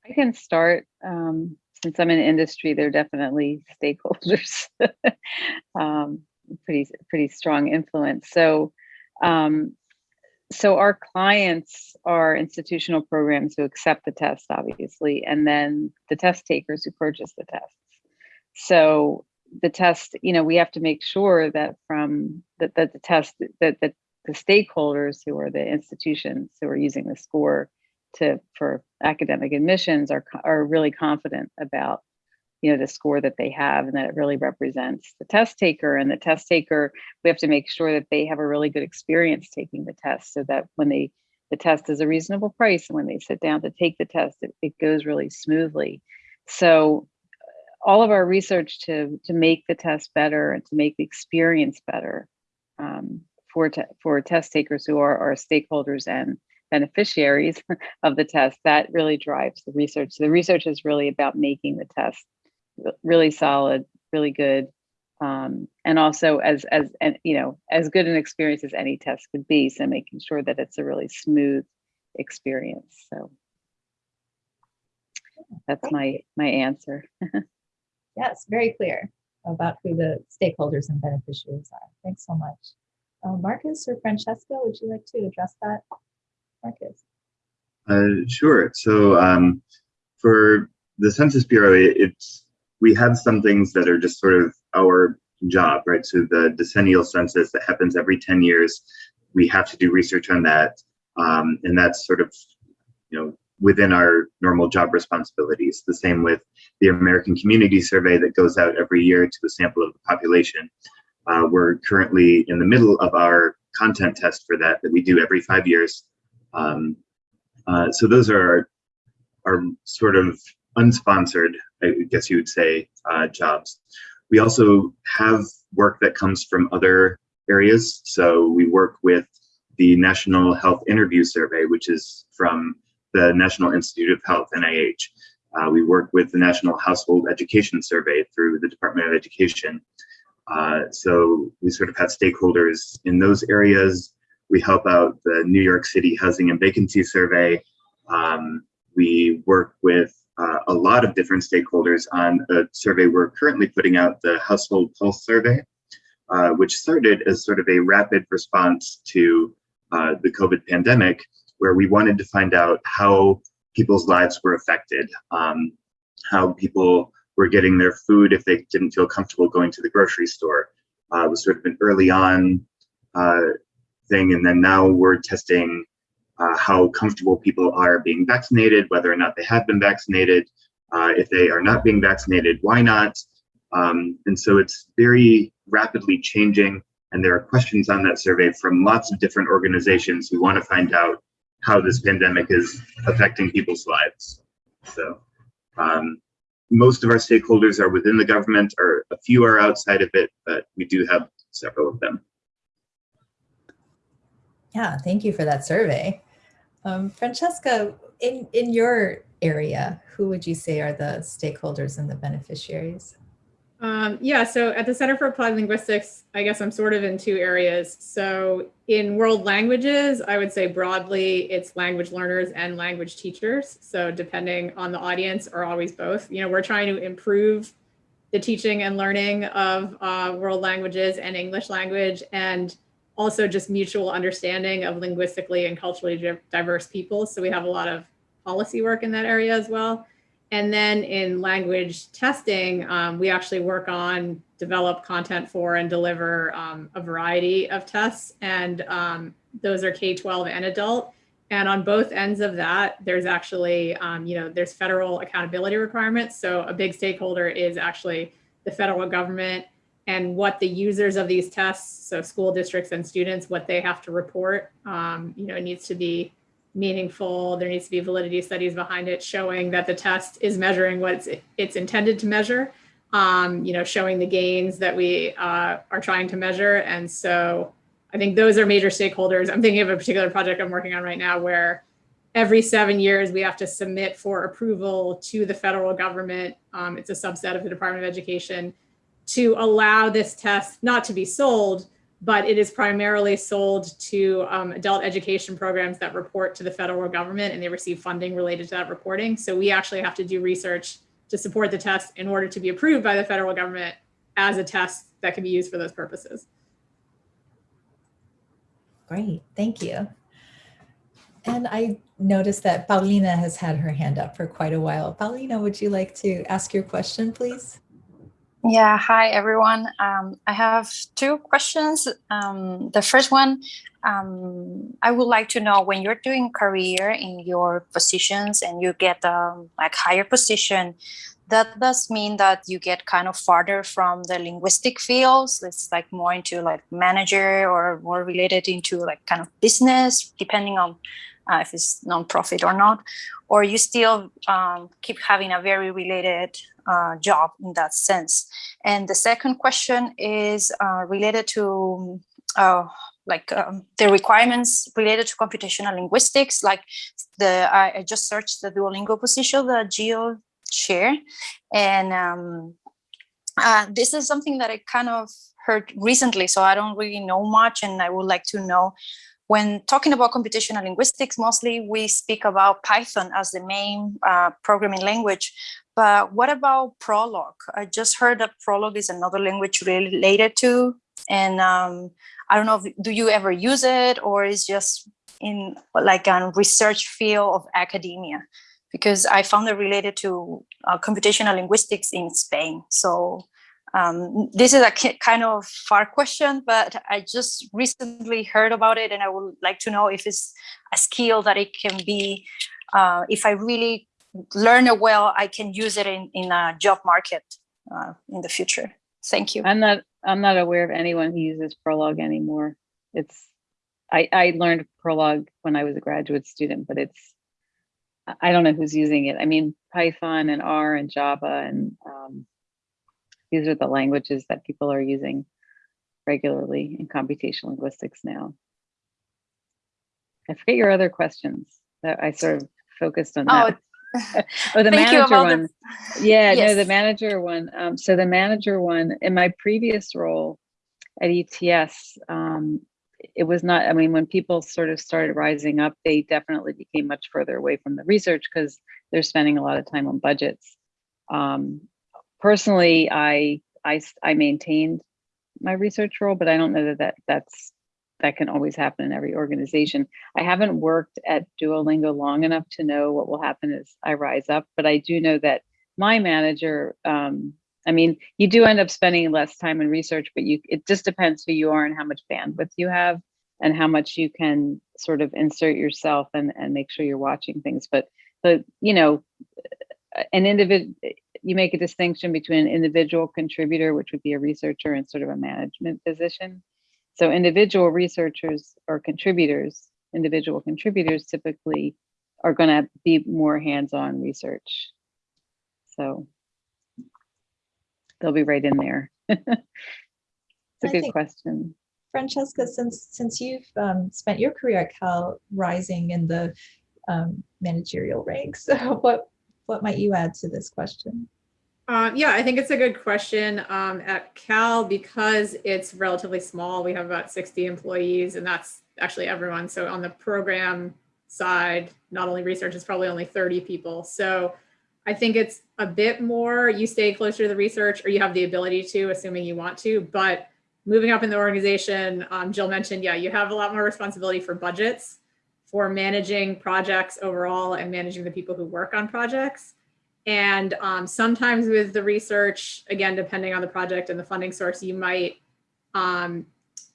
I can start. Um, since I'm in industry, they're definitely stakeholders. um, pretty pretty strong influence. So, um, so our clients are institutional programs who accept the test, obviously, and then the test takers who purchase the tests. So the test, you know, we have to make sure that from that, that the test that, that the stakeholders who are the institutions who are using the score to for academic admissions are are really confident about you know the score that they have and that it really represents the test taker and the test taker we have to make sure that they have a really good experience taking the test so that when they the test is a reasonable price and when they sit down to take the test it, it goes really smoothly so all of our research to to make the test better and to make the experience better um, for for test takers who are our stakeholders and beneficiaries of the test, that really drives the research. So the research is really about making the test really solid, really good, um, and also as as and you know as good an experience as any test could be. So making sure that it's a really smooth experience. So that's my my answer. yes, very clear about who the stakeholders and beneficiaries are. Thanks so much. Uh, Marcus or Francesca, would you like to address that? Marcus. Uh, sure. So um, for the Census Bureau, it, it's we have some things that are just sort of our job, right? So the decennial census that happens every 10 years, we have to do research on that. Um, and that's sort of, you know, within our normal job responsibilities. The same with the American Community Survey that goes out every year to a sample of the population. Uh, we're currently in the middle of our content test for that that we do every five years. Um, uh, so those are our, our, sort of unsponsored, I guess you would say, uh, jobs. We also have work that comes from other areas. So we work with the National Health Interview Survey, which is from the National Institute of Health, NIH. Uh, we work with the National Household Education Survey through the Department of Education. Uh, so we sort of have stakeholders in those areas. We help out the New York City Housing and Vacancy Survey. Um, we work with uh, a lot of different stakeholders on a survey we're currently putting out, the Household Pulse Survey, uh, which started as sort of a rapid response to uh, the COVID pandemic, where we wanted to find out how people's lives were affected, um, how people were getting their food if they didn't feel comfortable going to the grocery store. Uh, it was sort of an early on uh, thing. And then now we're testing uh, how comfortable people are being vaccinated, whether or not they have been vaccinated. Uh, if they are not being vaccinated, why not? Um, and so it's very rapidly changing. And there are questions on that survey from lots of different organizations who want to find out how this pandemic is affecting people's lives. So um, most of our stakeholders are within the government or a few are outside of it, but we do have several of them. Yeah, thank you for that survey. Um, Francesca, in, in your area, who would you say are the stakeholders and the beneficiaries? Um, yeah, so at the Center for Applied Linguistics, I guess I'm sort of in two areas. So in world languages, I would say broadly, it's language learners and language teachers. So depending on the audience or always both, you know, we're trying to improve the teaching and learning of uh, world languages and English language. And also just mutual understanding of linguistically and culturally diverse people. So we have a lot of policy work in that area as well. And then in language testing, um, we actually work on develop content for and deliver um, a variety of tests. And um, those are K-12 and adult. And on both ends of that, there's actually, um, you know, there's federal accountability requirements. So a big stakeholder is actually the federal government and what the users of these tests, so school districts and students, what they have to report. Um, you know, it needs to be meaningful. There needs to be validity studies behind it showing that the test is measuring what it's, it's intended to measure, um, you know, showing the gains that we uh, are trying to measure. And so I think those are major stakeholders. I'm thinking of a particular project I'm working on right now where every seven years we have to submit for approval to the federal government. Um, it's a subset of the Department of Education to allow this test not to be sold, but it is primarily sold to um, adult education programs that report to the federal government and they receive funding related to that reporting. So we actually have to do research to support the test in order to be approved by the federal government as a test that can be used for those purposes. Great, thank you. And I noticed that Paulina has had her hand up for quite a while. Paulina, would you like to ask your question, please? Yeah, hi everyone. Um, I have two questions. Um, the first one, um, I would like to know when you're doing career in your positions and you get um, like higher position, that does mean that you get kind of farther from the linguistic fields. It's like more into like manager or more related into like kind of business, depending on uh, if it's nonprofit or not, or you still um, keep having a very related uh, job in that sense. And the second question is uh, related to uh, like um, the requirements related to computational linguistics. Like the I, I just searched the Duolingo position, the Geo share, and um, uh, this is something that I kind of heard recently, so I don't really know much, and I would like to know when talking about computational linguistics, mostly we speak about Python as the main uh, programming language. But what about Prolog? I just heard that Prolog is another language related to, and um, I don't know, if, do you ever use it or is just in like a research field of academia? Because I found it related to uh, computational linguistics in Spain. So um, this is a kind of far question, but I just recently heard about it and I would like to know if it's a skill that it can be, uh, if I really learn it well, I can use it in, in a job market uh, in the future. Thank you. I'm not, I'm not aware of anyone who uses Prolog anymore. It's, I, I learned Prolog when I was a graduate student, but it's, I don't know who's using it. I mean, Python and R and Java and um, these are the languages that people are using regularly in computational linguistics now. I forget your other questions that I sort of focused on that. Oh, oh the manager about the- one. Yeah, no, the manager one. Um, so the manager one, in my previous role at ETS, um, it was not, I mean, when people sort of started rising up, they definitely became much further away from the research because they're spending a lot of time on budgets. Um, personally, I I maintained my research role, but I don't know that, that that's, that can always happen in every organization. I haven't worked at Duolingo long enough to know what will happen as I rise up, but I do know that my manager, um, I mean, you do end up spending less time in research, but you, it just depends who you are and how much bandwidth you have and how much you can sort of insert yourself and, and make sure you're watching things. But, but, you know, an individual, you make a distinction between an individual contributor, which would be a researcher and sort of a management position. So individual researchers or contributors, individual contributors typically are going to be more hands-on research. So they'll be right in there. it's a I good question. Francesca, since since you've um, spent your career at Cal rising in the um, managerial ranks, what what might you add to this question? Um, yeah, I think it's a good question. Um, at Cal, because it's relatively small, we have about 60 employees, and that's actually everyone. So on the program side, not only research, it's probably only 30 people. So I think it's a bit more, you stay closer to the research or you have the ability to, assuming you want to, but moving up in the organization, um, Jill mentioned, yeah, you have a lot more responsibility for budgets, for managing projects overall and managing the people who work on projects. And um, sometimes with the research, again, depending on the project and the funding source, you might, um,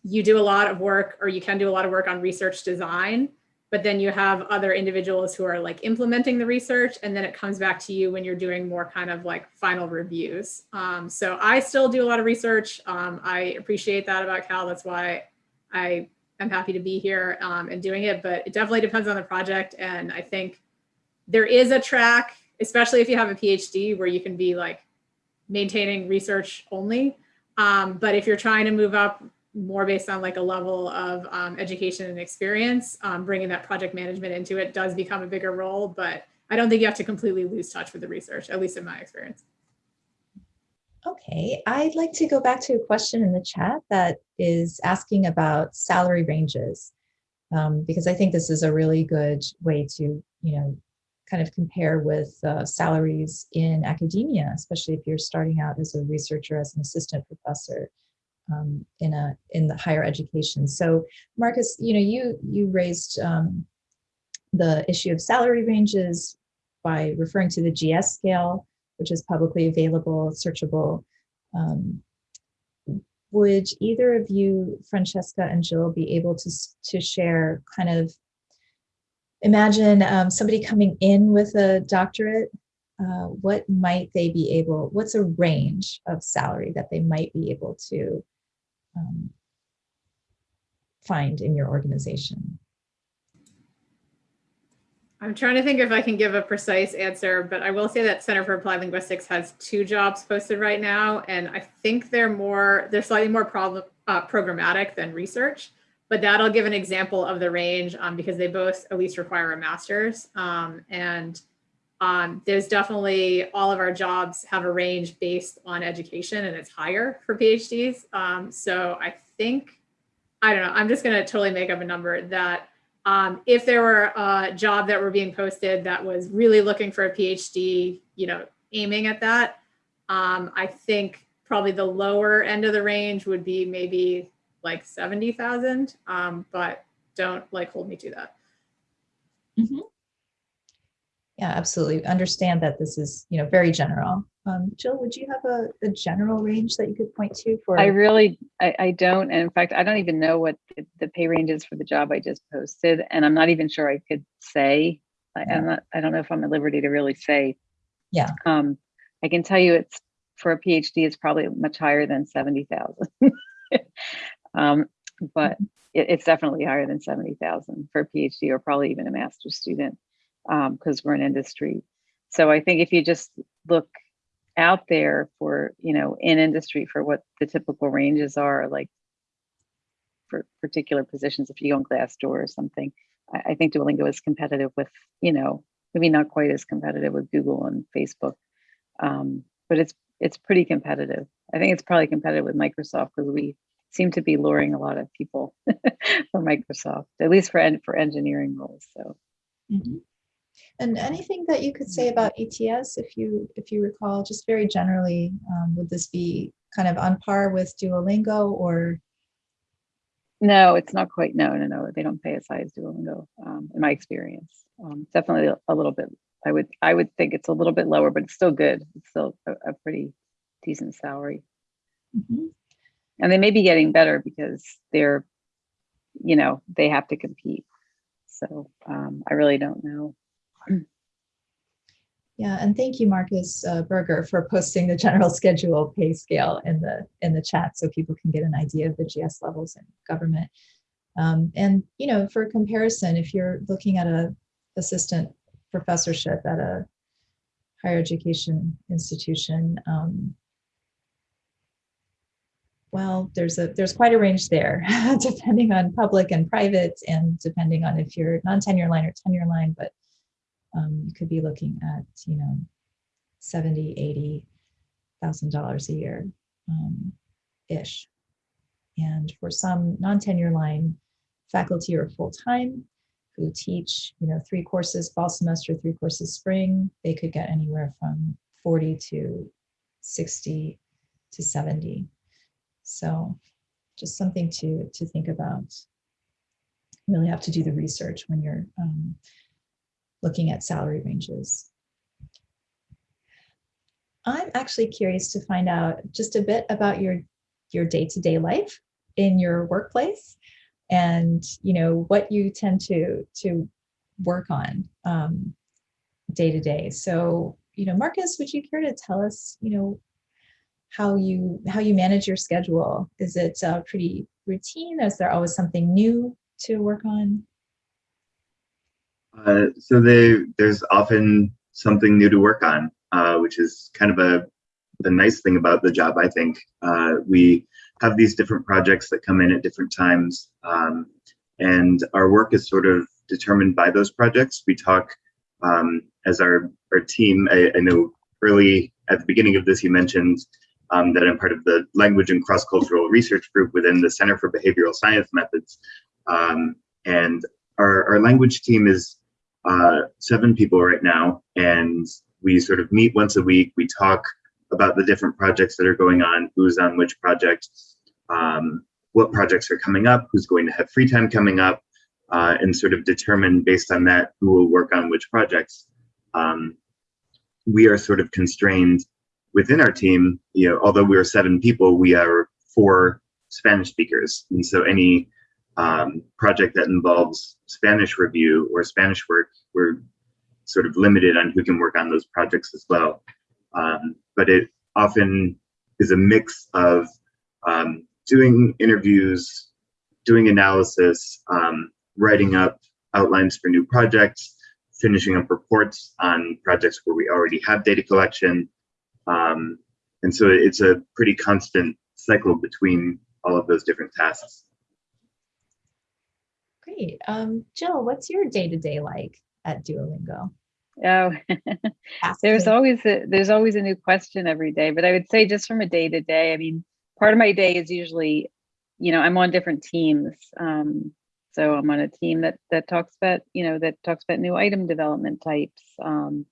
you do a lot of work or you can do a lot of work on research design, but then you have other individuals who are like implementing the research and then it comes back to you when you're doing more kind of like final reviews. Um, so I still do a lot of research. Um, I appreciate that about Cal. That's why I am happy to be here um, and doing it, but it definitely depends on the project. And I think there is a track, especially if you have a PhD where you can be like maintaining research only. Um, but if you're trying to move up more based on like a level of um, education and experience, um, bringing that project management into it does become a bigger role, but I don't think you have to completely lose touch with the research, at least in my experience. Okay, I'd like to go back to a question in the chat that is asking about salary ranges. Um, because I think this is a really good way to, you know, kind of compare with uh, salaries in academia, especially if you're starting out as a researcher, as an assistant professor um, in a in the higher education. So, Marcus, you know, you you raised um, the issue of salary ranges by referring to the GS scale, which is publicly available, searchable. Um, would either of you, Francesca and Jill, be able to to share kind of imagine um, somebody coming in with a doctorate, uh, what might they be able, what's a range of salary that they might be able to um, find in your organization? I'm trying to think if I can give a precise answer, but I will say that Center for Applied Linguistics has two jobs posted right now, and I think they're more, they're slightly more problem, uh, programmatic than research but that'll give an example of the range um, because they both at least require a master's. Um, and um, there's definitely all of our jobs have a range based on education and it's higher for PhDs. Um, so I think, I don't know, I'm just gonna totally make up a number that um, if there were a job that were being posted that was really looking for a PhD, you know, aiming at that, um, I think probably the lower end of the range would be maybe like 70,000, um, but don't like hold me to that. Mm -hmm. Yeah, absolutely. Understand that this is, you know, very general. Um, Jill, would you have a, a, general range that you could point to for? I really, I, I don't. And in fact, I don't even know what the, the, pay range is for the job I just posted. And I'm not even sure I could say, I, I'm not, I don't know if I'm at liberty to really say. Yeah. Um, I can tell you it's for a PhD, it's probably much higher than 70,000. Um, but mm-hmm. it, it's definitely higher than 70,000 for a PhD or probably even a master's student because um, we're in industry. So I think if you just look out there for, you know, in industry for what the typical ranges are, like for particular positions, if you go on Glassdoor or something, I, I think Duolingo is competitive with, you know, maybe not quite as competitive with Google and Facebook, um, but it's it's pretty competitive. I think it's probably competitive with Microsoft because we seem to be luring a lot of people for Microsoft, at least for for engineering roles. So. Mm -hmm. And anything that you could say about ETS, if you if you recall, just very generally, um, would this be kind of on par with Duolingo or? No, it's not quite. No, no, no. They don't pay as high as Duolingo, um, in my experience. Um, definitely a little bit. I would I would think it's a little bit lower, but it's still good. It's still a, a pretty decent salary. Mm -hmm and they may be getting better because they're you know they have to compete so um, i really don't know yeah and thank you marcus uh, berger for posting the general schedule pay scale in the in the chat so people can get an idea of the gs levels in government um, and you know for comparison if you're looking at a assistant professorship at a higher education institution um, well, there's a there's quite a range there, depending on public and private, and depending on if you're non-tenure line or tenure line. But um, you could be looking at you know, seventy, eighty thousand dollars a year, um, ish. And for some non-tenure line faculty or full time who teach, you know, three courses fall semester, three courses spring, they could get anywhere from 40 to 60 to 70 so just something to, to think about. You really have to do the research when you're um, looking at salary ranges. I'm actually curious to find out just a bit about your your day-to-day life in your workplace and you know what you tend to to work on um, day to day. So, you know, Marcus, would you care to tell us, you know, how you how you manage your schedule? Is it uh, pretty routine? Is there always something new to work on? Uh, so they, there's often something new to work on, uh, which is kind of a the nice thing about the job. I think uh, we have these different projects that come in at different times, um, and our work is sort of determined by those projects. We talk um, as our our team. I, I, know early at the beginning of this, you mentioned um, that I'm part of the language and cross cultural research group within the Center for Behavioral Science Methods, um, and our our language team is uh, seven people right now, and we sort of meet once a week. We talk about the different projects that are going on, who's on which project, um, what projects are coming up, who's going to have free time coming up, uh, and sort of determine based on that who will work on which projects. Um, we are sort of constrained within our team, you know, although we are seven people, we are four Spanish speakers. And so any um, project that involves Spanish review or Spanish work, we're sort of limited on who can work on those projects as well. Um, but it often is a mix of um, doing interviews, doing analysis, um, writing up outlines for new projects, finishing up reports on projects where we already have data collection. Um, and so it's a pretty constant cycle between all of those different tasks. Great. Um, Jill, what's your day-to-day -day like at Duolingo? Oh, there's always a, there's always a new question every day, but I would say just from a day to day, I mean, part of my day is usually, you know, I'm on different teams. Um, so I'm on a team that that talks about, you know, that talks about new item development types. Um,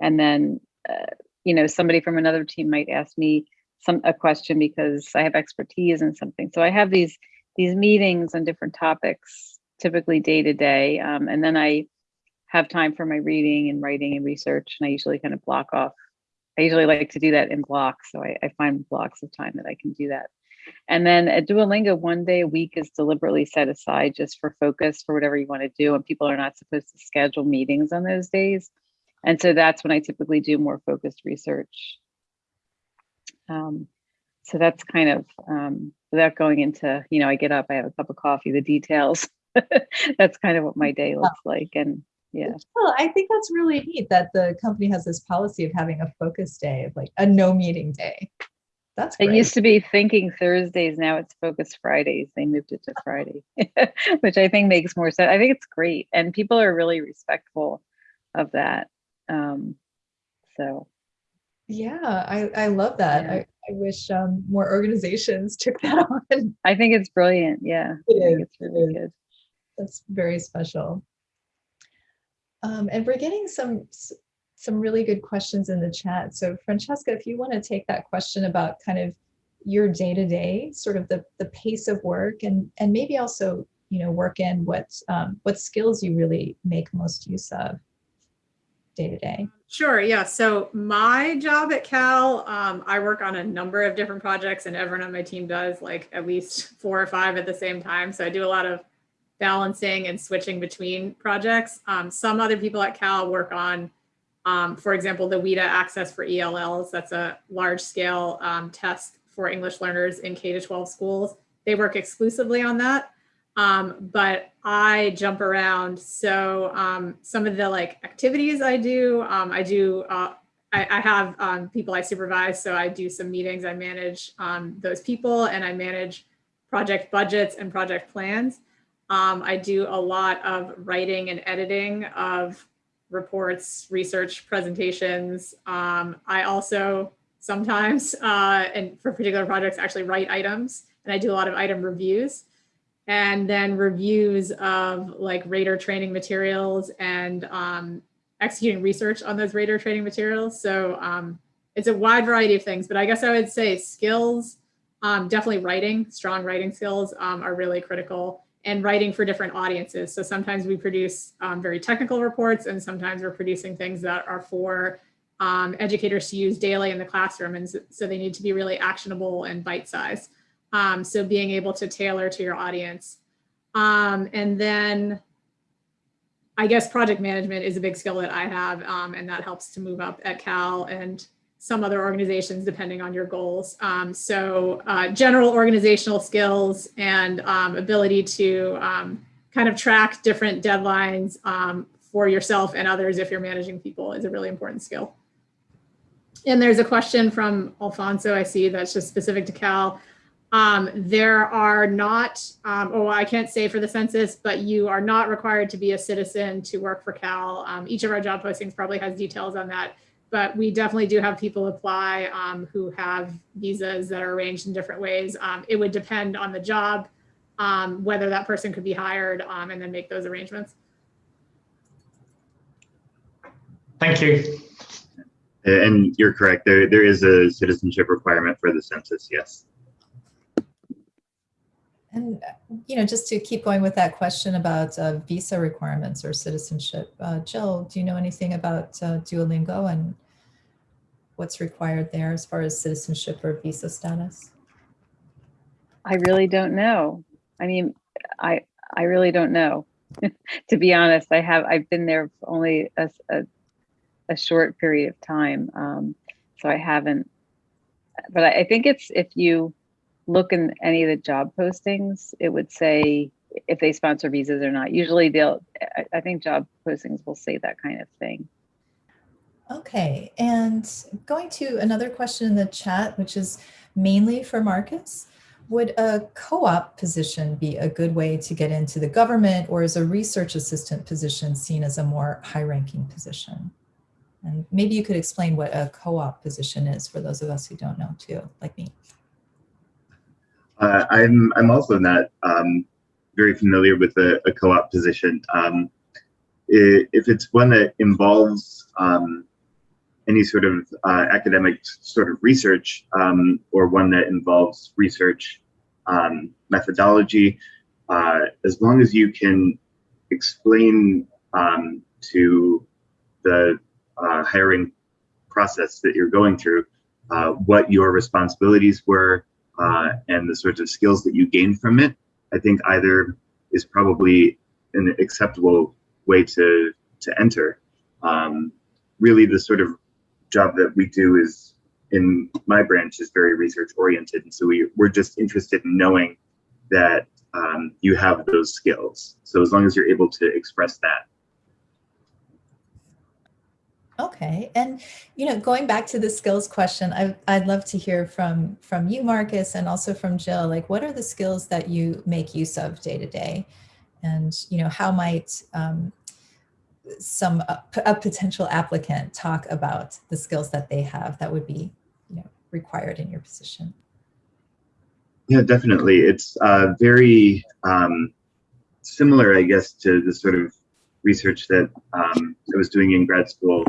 and then, uh, you know, somebody from another team might ask me some a question because I have expertise in something. So I have these these meetings on different topics, typically day to day, um, and then I have time for my reading and writing and research. And I usually kind of block off. I usually like to do that in blocks. So I, I find blocks of time that I can do that. And then at Duolingo, one day a week is deliberately set aside just for focus for whatever you want to do. And people are not supposed to schedule meetings on those days. And so that's when I typically do more focused research. Um, so that's kind of, um, without going into, you know, I get up, I have a cup of coffee, the details. that's kind of what my day looks like. And yeah. Well i think that's really neat that the company has this policy of having a focus day of like a no meeting day. That's great. it used to be thinking thursdays now it's focus fridays. They moved it to friday which i think makes more sense i think it's great and people are really respectful of that um so. Yeah i i love that. Yeah. I, I wish um more organizations took that on. I think it's brilliant yeah. It is. it's really good that's very special um, and we're getting some some really good questions in the chat. So Francesca, if you want to take that question about kind of your day-to-day, sort of the, the pace of work and, and maybe also, you know, work in what, um, what skills you really make most use of day-to-day. -day. Sure, yeah. So my job at Cal, um, I work on a number of different projects and everyone on my team does like at least four or five at the same time. So I do a lot of balancing and switching between projects. Um, some other people at Cal work on, um, for example, the WIDA access for ELLs. That's a large scale um, test for English learners in K to 12 schools. They work exclusively on that. Um, but I jump around. So um, some of the like activities I do, um, I do, uh, I, I, have people I supervise. So I do some meetings, I manage those people and I manage project budgets and project plans. Um, I do a lot of writing and editing of reports, research presentations. Um, I also sometimes, uh, and for particular projects, actually write items, and I do a lot of item reviews. And then reviews of like radar training materials and um, executing research on those radar training materials. So um, it's a wide variety of things, but I guess I would say skills, um, definitely writing, strong writing skills um, are really critical and writing for different audiences. So sometimes we produce um, very technical reports and sometimes we're producing things that are for um, educators to use daily in the classroom. And so, they need to be really actionable and bite-sized. Um, so being able to tailor to your audience. Um, and then I guess project management is a big skill that I have, um, and that helps to move up at Cal and some other organizations depending on your goals. Um, so uh, general organizational skills and um, ability to um, kind of track different deadlines um, for yourself and others if you're managing people is a really important skill. And there's a question from Alfonso, I see that's just specific to Cal. Um, there are not, um, oh, I can't say for the census, but you are not required to be a citizen to work for Cal. Each of our job postings probably has details on that, but we definitely do have people apply um, who have visas that are arranged in different ways. Um, it would depend on the job, um, whether that person could be hired um, and then make those arrangements. Thank you. And you're correct. There, there is a citizenship requirement for the census. Yes. And, uh, you know, just to keep going with that question about uh, visa requirements or citizenship, uh, Jill, do you know anything about uh, Duolingo and what's required there as far as citizenship or visa status? I really don't know. I mean, I I really don't know. to be honest, I have I've been there only a, a, a short period of time, um, so I haven't. But I, I think it's if you look in any of the job postings, it would say if they sponsor visas or not. Usually they'll. I, think job postings will say that kind of thing. Okay, and going to another question in the chat, which is mainly for Marcus. Would a co-op position be a good way to get into the government or is a research assistant position seen as a more high-ranking position? And maybe you could explain what a co-op position is for those of us who don't know too, like me. Uh, I'm I'm also not um, very familiar with a, a co-op position. Um, if it's one that involves um, any sort of uh, academic sort of research um, or one that involves research um, methodology, uh, as long as you can explain um, to the uh, hiring process that you're going through uh, what your responsibilities were uh, and the sorts of skills that you gain from it, I think either is probably an acceptable way to to enter. Um, really, the sort of job that we do is in my branch is very research oriented, and so we we're just interested in knowing that um, you have those skills. So as long as you're able to express that. Okay, and you know, going back to the skills question, I, I'd love to hear from from you, Marcus, and also from Jill. Like, what are the skills that you make use of day to day, and you know, how might um, some a, a potential applicant talk about the skills that they have that would be, you know, required in your position? Yeah, definitely. It's uh, very um, similar, I guess, to the sort of research that um, I was doing in grad school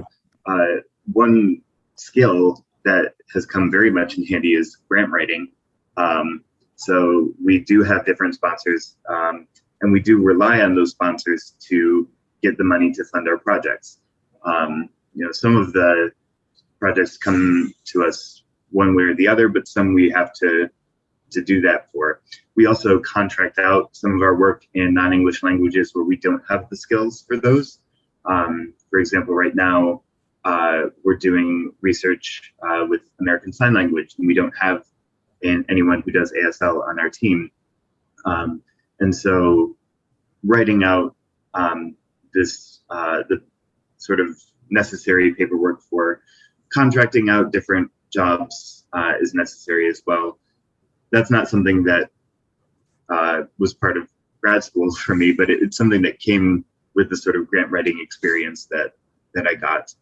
uh, one skill that has come very much in handy is grant writing. Um, so we do have different sponsors um, and we do rely on those sponsors to get the money to fund our projects. Um, you know, some of the projects come to us one way or the other, but some we have to to do that for. We also contract out some of our work in non-English languages where we don't have the skills for those. Um, for example, right now, uh, we're doing research uh, with American Sign Language, and we don't have anyone who does ASL on our team. Um, and so writing out um, this, uh, the sort of necessary paperwork for contracting out different jobs uh, is necessary as well. That's not something that uh, was part of grad school for me, but it, it's something that came with the sort of grant writing experience that that I got.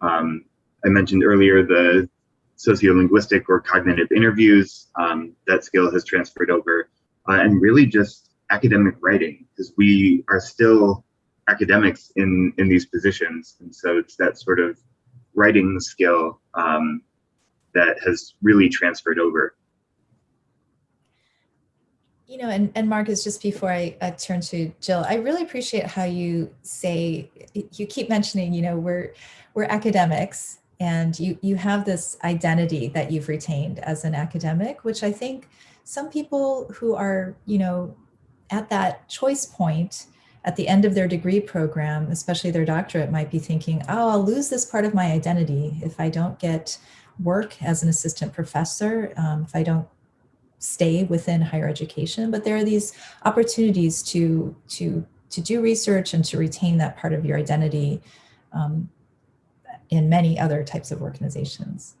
Um, I mentioned earlier the sociolinguistic or cognitive interviews. Um, that skill has transferred over, uh, and really just academic writing, because we are still academics in in these positions, and so it's that sort of writing skill um, that has really transferred over. You know, and, and Marcus, just before I, I turn to Jill, I really appreciate how you say, you keep mentioning, you know, we're, we're academics and you you have this identity that you've retained as an academic which i think some people who are you know at that choice point at the end of their degree program especially their doctorate might be thinking oh i'll lose this part of my identity if i don't get work as an assistant professor um, if i don't stay within higher education but there are these opportunities to to to do research and to retain that part of your identity um, in many other types of organizations.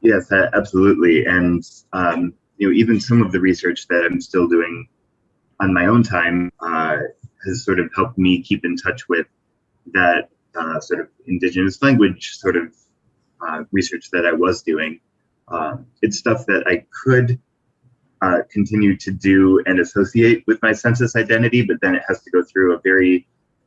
Yes, absolutely. And um, you know, even some of the research that I'm still doing on my own time uh, has sort of helped me keep in touch with that uh, sort of indigenous language sort of uh, research that I was doing. Um, it's stuff that I could uh, continue to do and associate with my census identity, but then it has to go through a very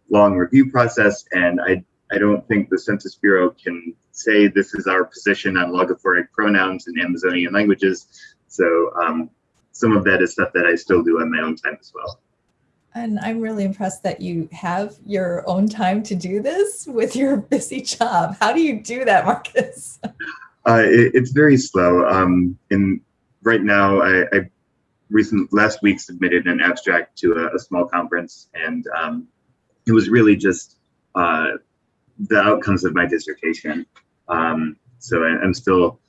long review process, and I I don't think the Census Bureau can say this is our position on logophoric pronouns in Amazonian languages. So um, some of that is stuff that I still do on my own time as well. And I'm really impressed that you have your own time to do this with your busy job. How do you do that, Marcus? Uh, it, it's very slow. Um, and right now, I, I recent last week submitted an abstract to a, a small conference, and um, it was really just uh, the outcomes of my dissertation. Um, so I, I'm still,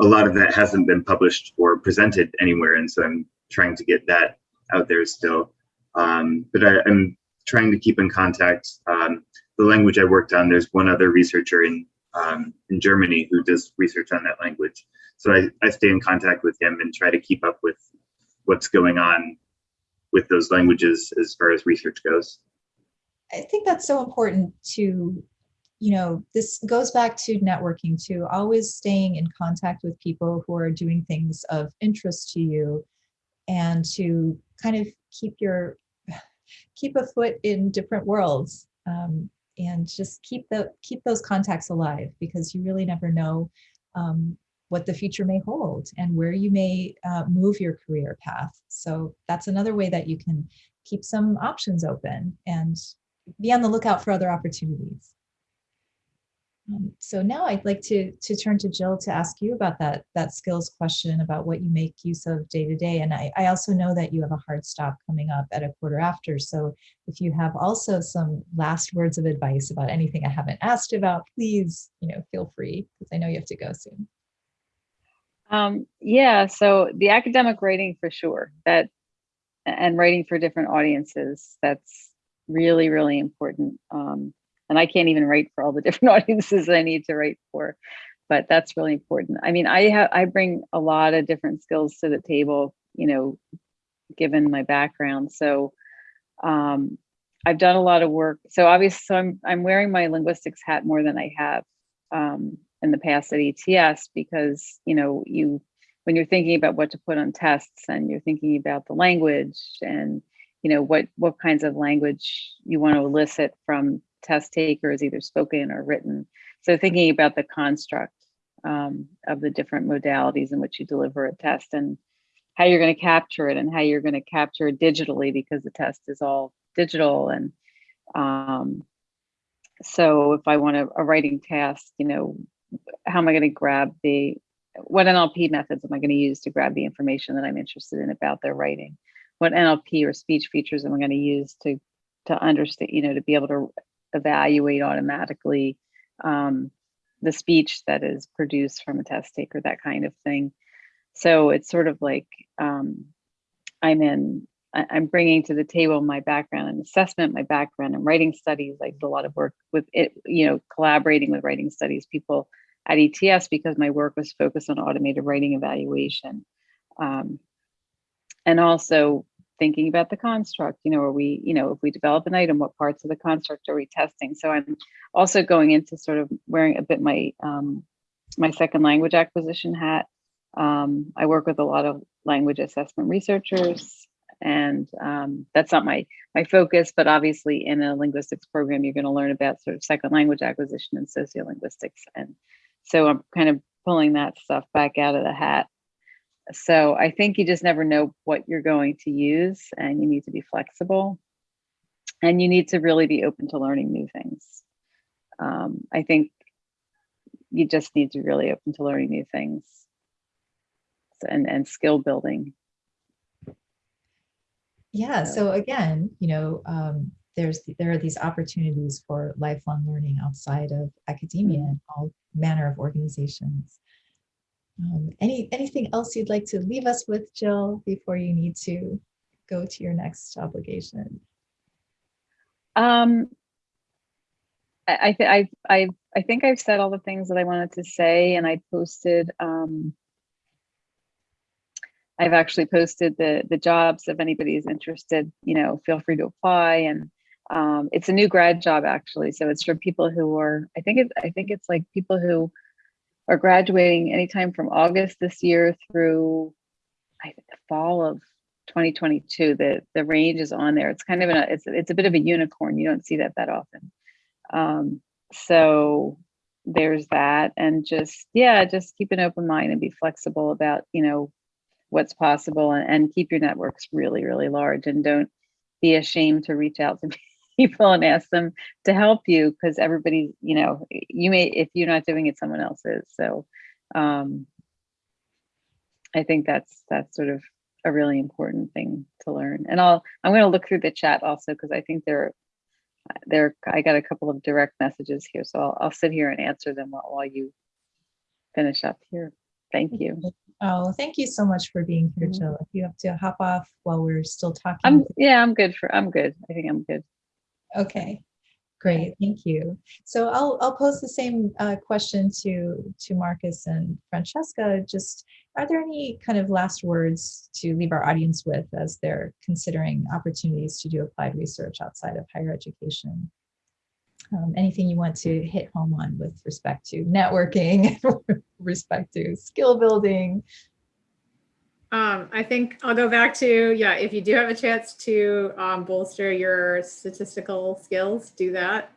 a lot of that hasn't been published or presented anywhere. And so I'm trying to get that out there still. Um, but I, am trying to keep in contact. Um, the language I worked on, there's one other researcher in, um, in Germany who does research on that language. So I, I stay in contact with him and try to keep up with what's going on with those languages as far as research goes. I think that's so important to you know, this goes back to networking too, always staying in contact with people who are doing things of interest to you and to kind of keep your, keep a foot in different worlds um, and just keep the, keep those contacts alive because you really never know um, what the future may hold and where you may uh, move your career path. So that's another way that you can keep some options open and be on the lookout for other opportunities. Um, so now I'd like to to turn to Jill to ask you about that that skills question about what you make use of day to day. And I, I also know that you have a hard stop coming up at a quarter after. So if you have also some last words of advice about anything I haven't asked about, please, you know, feel free because I know you have to go soon. Um, yeah, so the academic writing for sure that and writing for different audiences, that's really, really important. Um, and I can't even write for all the different audiences I need to write for, but that's really important. I mean, I have I bring a lot of different skills to the table, you know, given my background. So um, I've done a lot of work. So obviously, so I'm I'm wearing my linguistics hat more than I have um, in the past at ETS because you know you when you're thinking about what to put on tests and you're thinking about the language and you know what what kinds of language you want to elicit from test takers, either spoken or written. So thinking about the construct um, of the different modalities in which you deliver a test and how you're going to capture it and how you're going to capture it digitally because the test is all digital. And um, so if I want a, a writing task, you know, how am I going to grab the, what NLP methods am I going to use to grab the information that I'm interested in about their writing? What NLP or speech features am I going to use to to understand, you know, to be able to evaluate automatically um, the speech that is produced from a test taker, that kind of thing. So it's sort of like um, I'm in, I'm bringing to the table my background in assessment, my background in writing studies. I did a lot of work with it, you know, collaborating with writing studies people at ETS because my work was focused on automated writing evaluation. Um, and also thinking about the construct you know are we you know if we develop an item what parts of the construct are we testing? So i'm also going into sort of wearing a bit my um, my second language acquisition hat. Um, i work with a lot of language assessment researchers and um, that's not my my focus but obviously in a linguistics program you're going to learn about sort of second language acquisition and sociolinguistics. And so i'm kind of pulling that stuff back out of the hat so I think you just never know what you're going to use and you need to be flexible and you need to really be open to learning new things. Um, I think you just need to really open to learning new things and and skill building. Yeah, So- so again, you know, um, there's, there are these opportunities for lifelong learning outside of academia and all manner of organizations. Um, Any, anything else you'd like to leave us with, Jill, before you need to go to your next obligation? Um, I I I I think I've said all the things that I wanted to say, and I posted. Um, I've actually posted the the jobs. If anybody is interested, you know, feel free to apply. And um, it's a new grad job actually, so it's for people who are. I think it. I think it's like people who are graduating anytime from August this year through I think the fall of 2022. The the range is on there. It's kind of a it's it's a bit of a unicorn. You don't see that that often. Um, so there's that, and just yeah, just keep an open mind and be flexible about you know what's possible, and, and keep your networks really really large, and don't be ashamed to reach out to people and ask them to help you because everybody you know you may if you're not doing it someone else is so um i think that's that's sort of a really important thing to learn and i'll i'm going to look through the chat also because i think there there i got a couple of direct messages here so i'll, I'll sit here and answer them while, while you finish up here thank you Oh, thank you so much for being here, Mhm. Jill. If you have to hop off while we're still talking. i'm yeah i'm good for i'm good i think i'm good Okay, great, thank you. So I'll, I'll pose the same uh, question to, to Marcus and Francesca. Just, are there any kind of last words to leave our audience with as they're considering opportunities to do applied research outside of higher education? Um, Anything you want to hit home on with respect to networking, respect to skill building? Um, I think I'll go back to, yeah, if you do have a chance to um, bolster your statistical skills, do that.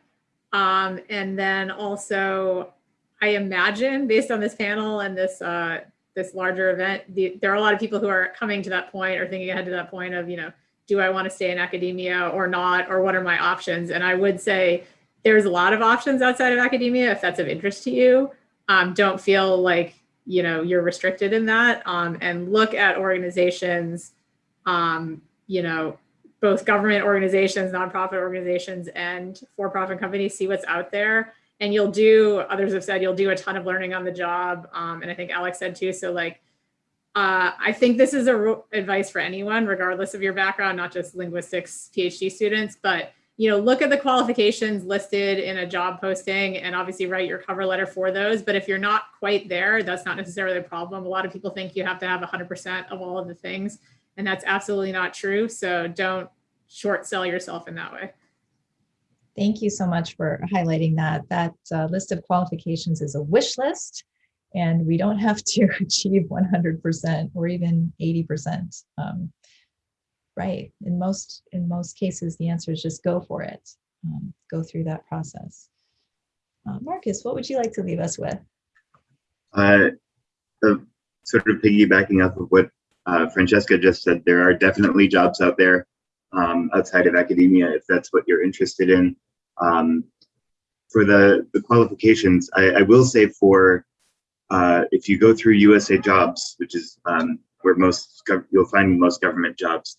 Um, and then also, I imagine based on this panel and this uh, this larger event, the, there are a lot of people who are coming to that point or thinking ahead to that point of, you know, do I want to stay in academia or not, or what are my options? And I would say there's a lot of options outside of academia if that's of interest to you. Um, don't feel like you know you're restricted in that um, and look at organizations um, you know both government organizations nonprofit organizations and for-profit companies see what's out there. And you'll do others have said you'll do a ton of learning on the job um, and i think alex said too so like uh, i think this is a advice for anyone regardless of your background not just linguistics phd students but you know, look at the qualifications listed in a job posting and obviously write your cover letter for those. But if you're not quite there, that's not necessarily a problem. A lot of people think you have to have 100% of all of the things, and that's absolutely not true. So don't short sell yourself in that way. Thank you so much for highlighting that. That uh, list of qualifications is a wish list, and we don't have to achieve 100% or even 80%. Um, right. In most in most cases, the answer is just go for it. Um, go through that process. Uh, Marcus, what would you like to leave us with? Uh, uh, sort of piggybacking off of what uh, Francesca just said, there are definitely jobs out there um, outside of academia if that's what you're interested in. Um, for the, the qualifications, I, I will say for uh, if you go through USA Jobs, which is um, where most you'll find most government jobs,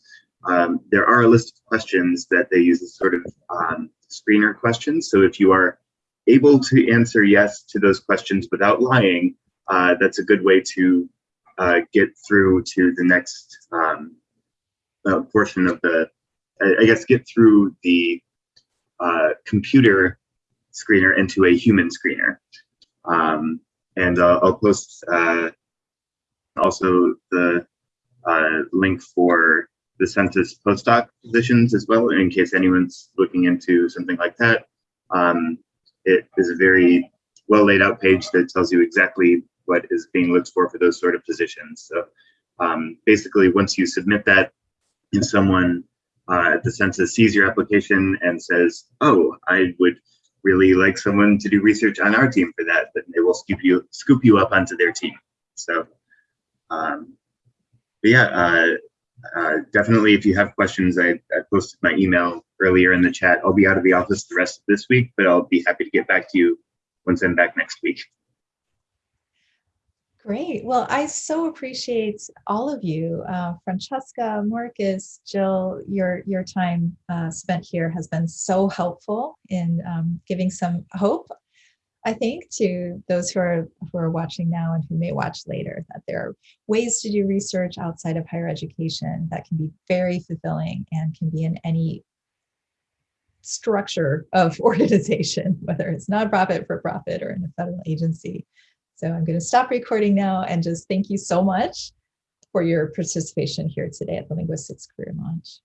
um, there are a list of questions that they use as sort of um, screener questions. So if you are able to answer yes to those questions without lying, uh, that's a good way to uh, get through to the next um, uh, portion of the, I, I guess, get through the uh, computer screener into a human screener. Um, and I'll post uh, also the uh, link for the census postdoc positions as well, in case anyone's looking into something like that. Um, it is a very well laid out page that tells you exactly what is being looked for for those sort of positions. So um, basically, once you submit that and someone uh, at the census sees your application and says, oh, I would really like someone to do research on our team for that, then they will scoop you, scoop you up onto their team. So, um, but yeah, uh, uh, definitely if you have questions, I, I posted my email earlier in the chat. I'll be out of the office the rest of this week, but I'll be happy to get back to you once I'm back next week. Great. Well, I so appreciate all of you, uh, Francesca, Marcus, Jill. Your your time uh, spent here has been so helpful in um, giving some hope. I think to those who are who are watching now and who may watch later that there are ways to do research outside of higher education that can be very fulfilling and can be in any structure of organization, whether it's nonprofit, for profit, or in a federal agency. So I'm going to stop recording now and just thank you so much for your participation here today at the Linguistics Career Launch.